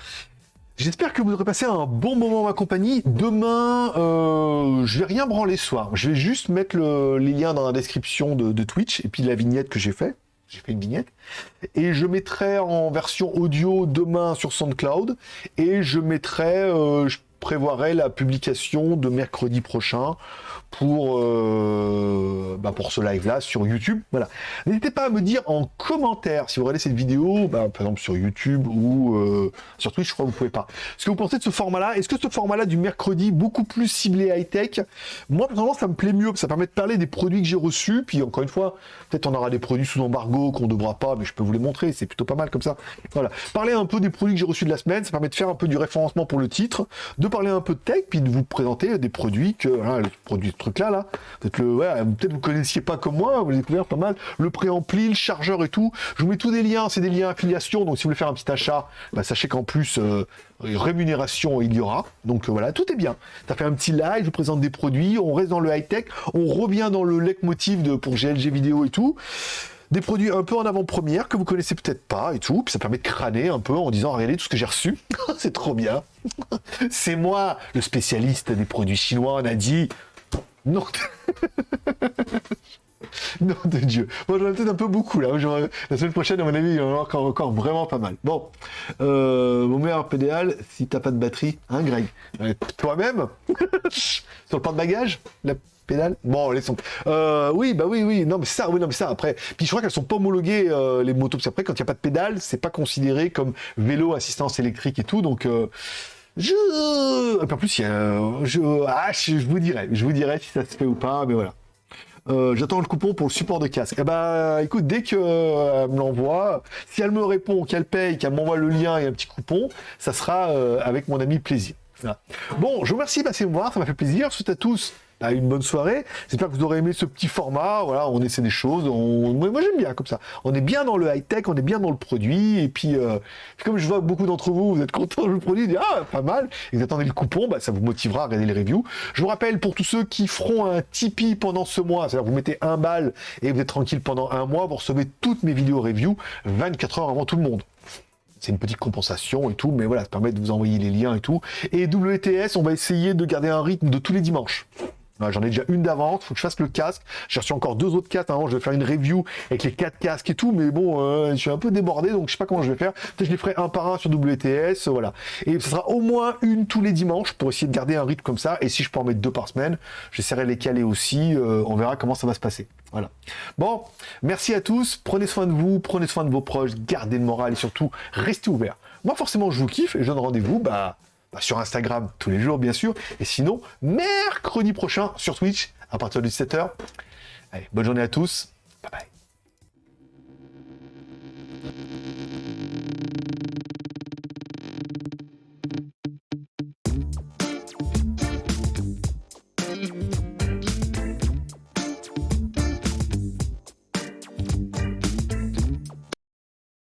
J'espère que vous aurez passé un bon moment en ma compagnie. Demain, euh, je vais rien branler soir. Je vais juste mettre les liens dans la description de, Twitch et puis la vignette que j'ai fait j'ai fait une vignette, et je mettrai en version audio demain sur SoundCloud, et je mettrai, je prévoirai la publication de mercredi prochain pour, euh, bah pour ce live-là sur YouTube. Voilà. N'hésitez pas à me dire en commentaire si vous regardez cette vidéo, bah, par exemple sur YouTube ou euh, sur Twitch, je crois que vous pouvez pas. Ce que vous pensez de ce format-là Est-ce que ce format-là du mercredi, beaucoup plus ciblé high-tech, moi personnellement ça me plaît mieux, ça permet de parler des produits que j'ai reçus, puis encore une fois, peut-être on aura des produits sous embargo qu'on ne devra pas, mais je peux vous les montrer, c'est plutôt pas mal comme ça. Voilà. Parler un peu des produits que j'ai reçus de la semaine, ça permet de faire un peu du référencement pour le titre, de parler un peu de tech, puis de vous présenter des produits que, voilà, les produits truc-là, là. Peut-être le, ouais, peut-être vous connaissiez pas comme moi, vous découvert pas mal. Le préampli, le chargeur et tout. Je vous mets tous des liens, c'est des liens affiliation. Donc si vous voulez faire un petit achat, bah, sachez qu'en plus euh, rémunération il y aura. Donc euh, voilà, tout est bien. Ça fait un petit live, je vous présente des produits, on reste dans le high tech, on revient dans le leitmotiv de pour GLG vidéo et tout des produits un peu en avant-première que vous connaissez peut-être pas et tout. Puis ça permet de crâner un peu en disant regardez tout ce que j'ai reçu. c'est trop bien. c'est moi, le spécialiste des produits chinois. On a dit non. Non de Dieu. Moi, j'en ai peut-être un peu beaucoup là. La semaine prochaine, à mon avis, il y en aura encore, encore vraiment pas mal. Bon, euh, mon meilleur pédale, si t'as pas de batterie, hein, Greg? Toi-même? Sur le porte-bagages La pédale? Bon, laissons. Euh, oui, bah oui, oui. Non, mais ça, oui, non, mais ça, après. Puis je crois qu'elles sont pas homologuées, euh, les motos. Parce après, quand il n'y a pas de pédale, c'est pas considéré comme vélo, assistance électrique et tout. Donc, euh, je. En plus, il y a. Je... Ah, je vous dirai. Je vous dirai si ça se fait ou pas, mais voilà. Euh, j'attends le coupon pour le support de casque. Eh ben, écoute, dès qu'elle euh, me l'envoie, si elle me répond, qu'elle paye, qu'elle m'envoie le lien et un petit coupon, ça sera euh, avec mon ami plaisir. Bon, je vous remercie de passer me voir, ça m'a fait plaisir. Je souhaite à tous une bonne soirée. J'espère que vous aurez aimé ce petit format. Voilà, on essaie des choses. Moi, j'aime bien comme ça. On est bien dans le high-tech, on est bien dans le produit. Et puis, euh, comme je vois beaucoup d'entre vous, vous êtes contents du produit, dites, ah, pas mal. Et vous attendez le coupon, bah, ça vous motivera à regarder les reviews. Je vous rappelle, pour tous ceux qui feront un Tipeee pendant ce mois, c'est-à-dire vous mettez un bal et vous êtes tranquille pendant un mois, vous recevez toutes mes vidéos reviews 24 heures avant tout le monde c'est une petite compensation et tout, mais voilà, ça permet de vous envoyer les liens et tout. Et WTS, on va essayer de garder un rythme de tous les dimanches. J'en ai déjà une d'avance, faut que je fasse le casque. J'ai reçu encore deux autres casques. Avant, je vais faire une review avec les quatre casques et tout, mais bon, euh, je suis un peu débordé, donc je sais pas comment je vais faire. Peut-être je les ferai un par un sur WTS, voilà. Et ce sera au moins une tous les dimanches pour essayer de garder un rythme comme ça. Et si je peux en mettre deux par semaine, j'essaierai de les caler aussi. Euh, on verra comment ça va se passer. Voilà. Bon, merci à tous. Prenez soin de vous, prenez soin de vos proches, gardez le moral et surtout restez ouverts. Moi, forcément, je vous kiffe et je donne rendez-vous, bah bah, sur Instagram tous les jours, bien sûr. Et sinon, mercredi prochain sur Twitch à partir de 17h. Allez, bonne journée à tous. Bye bye.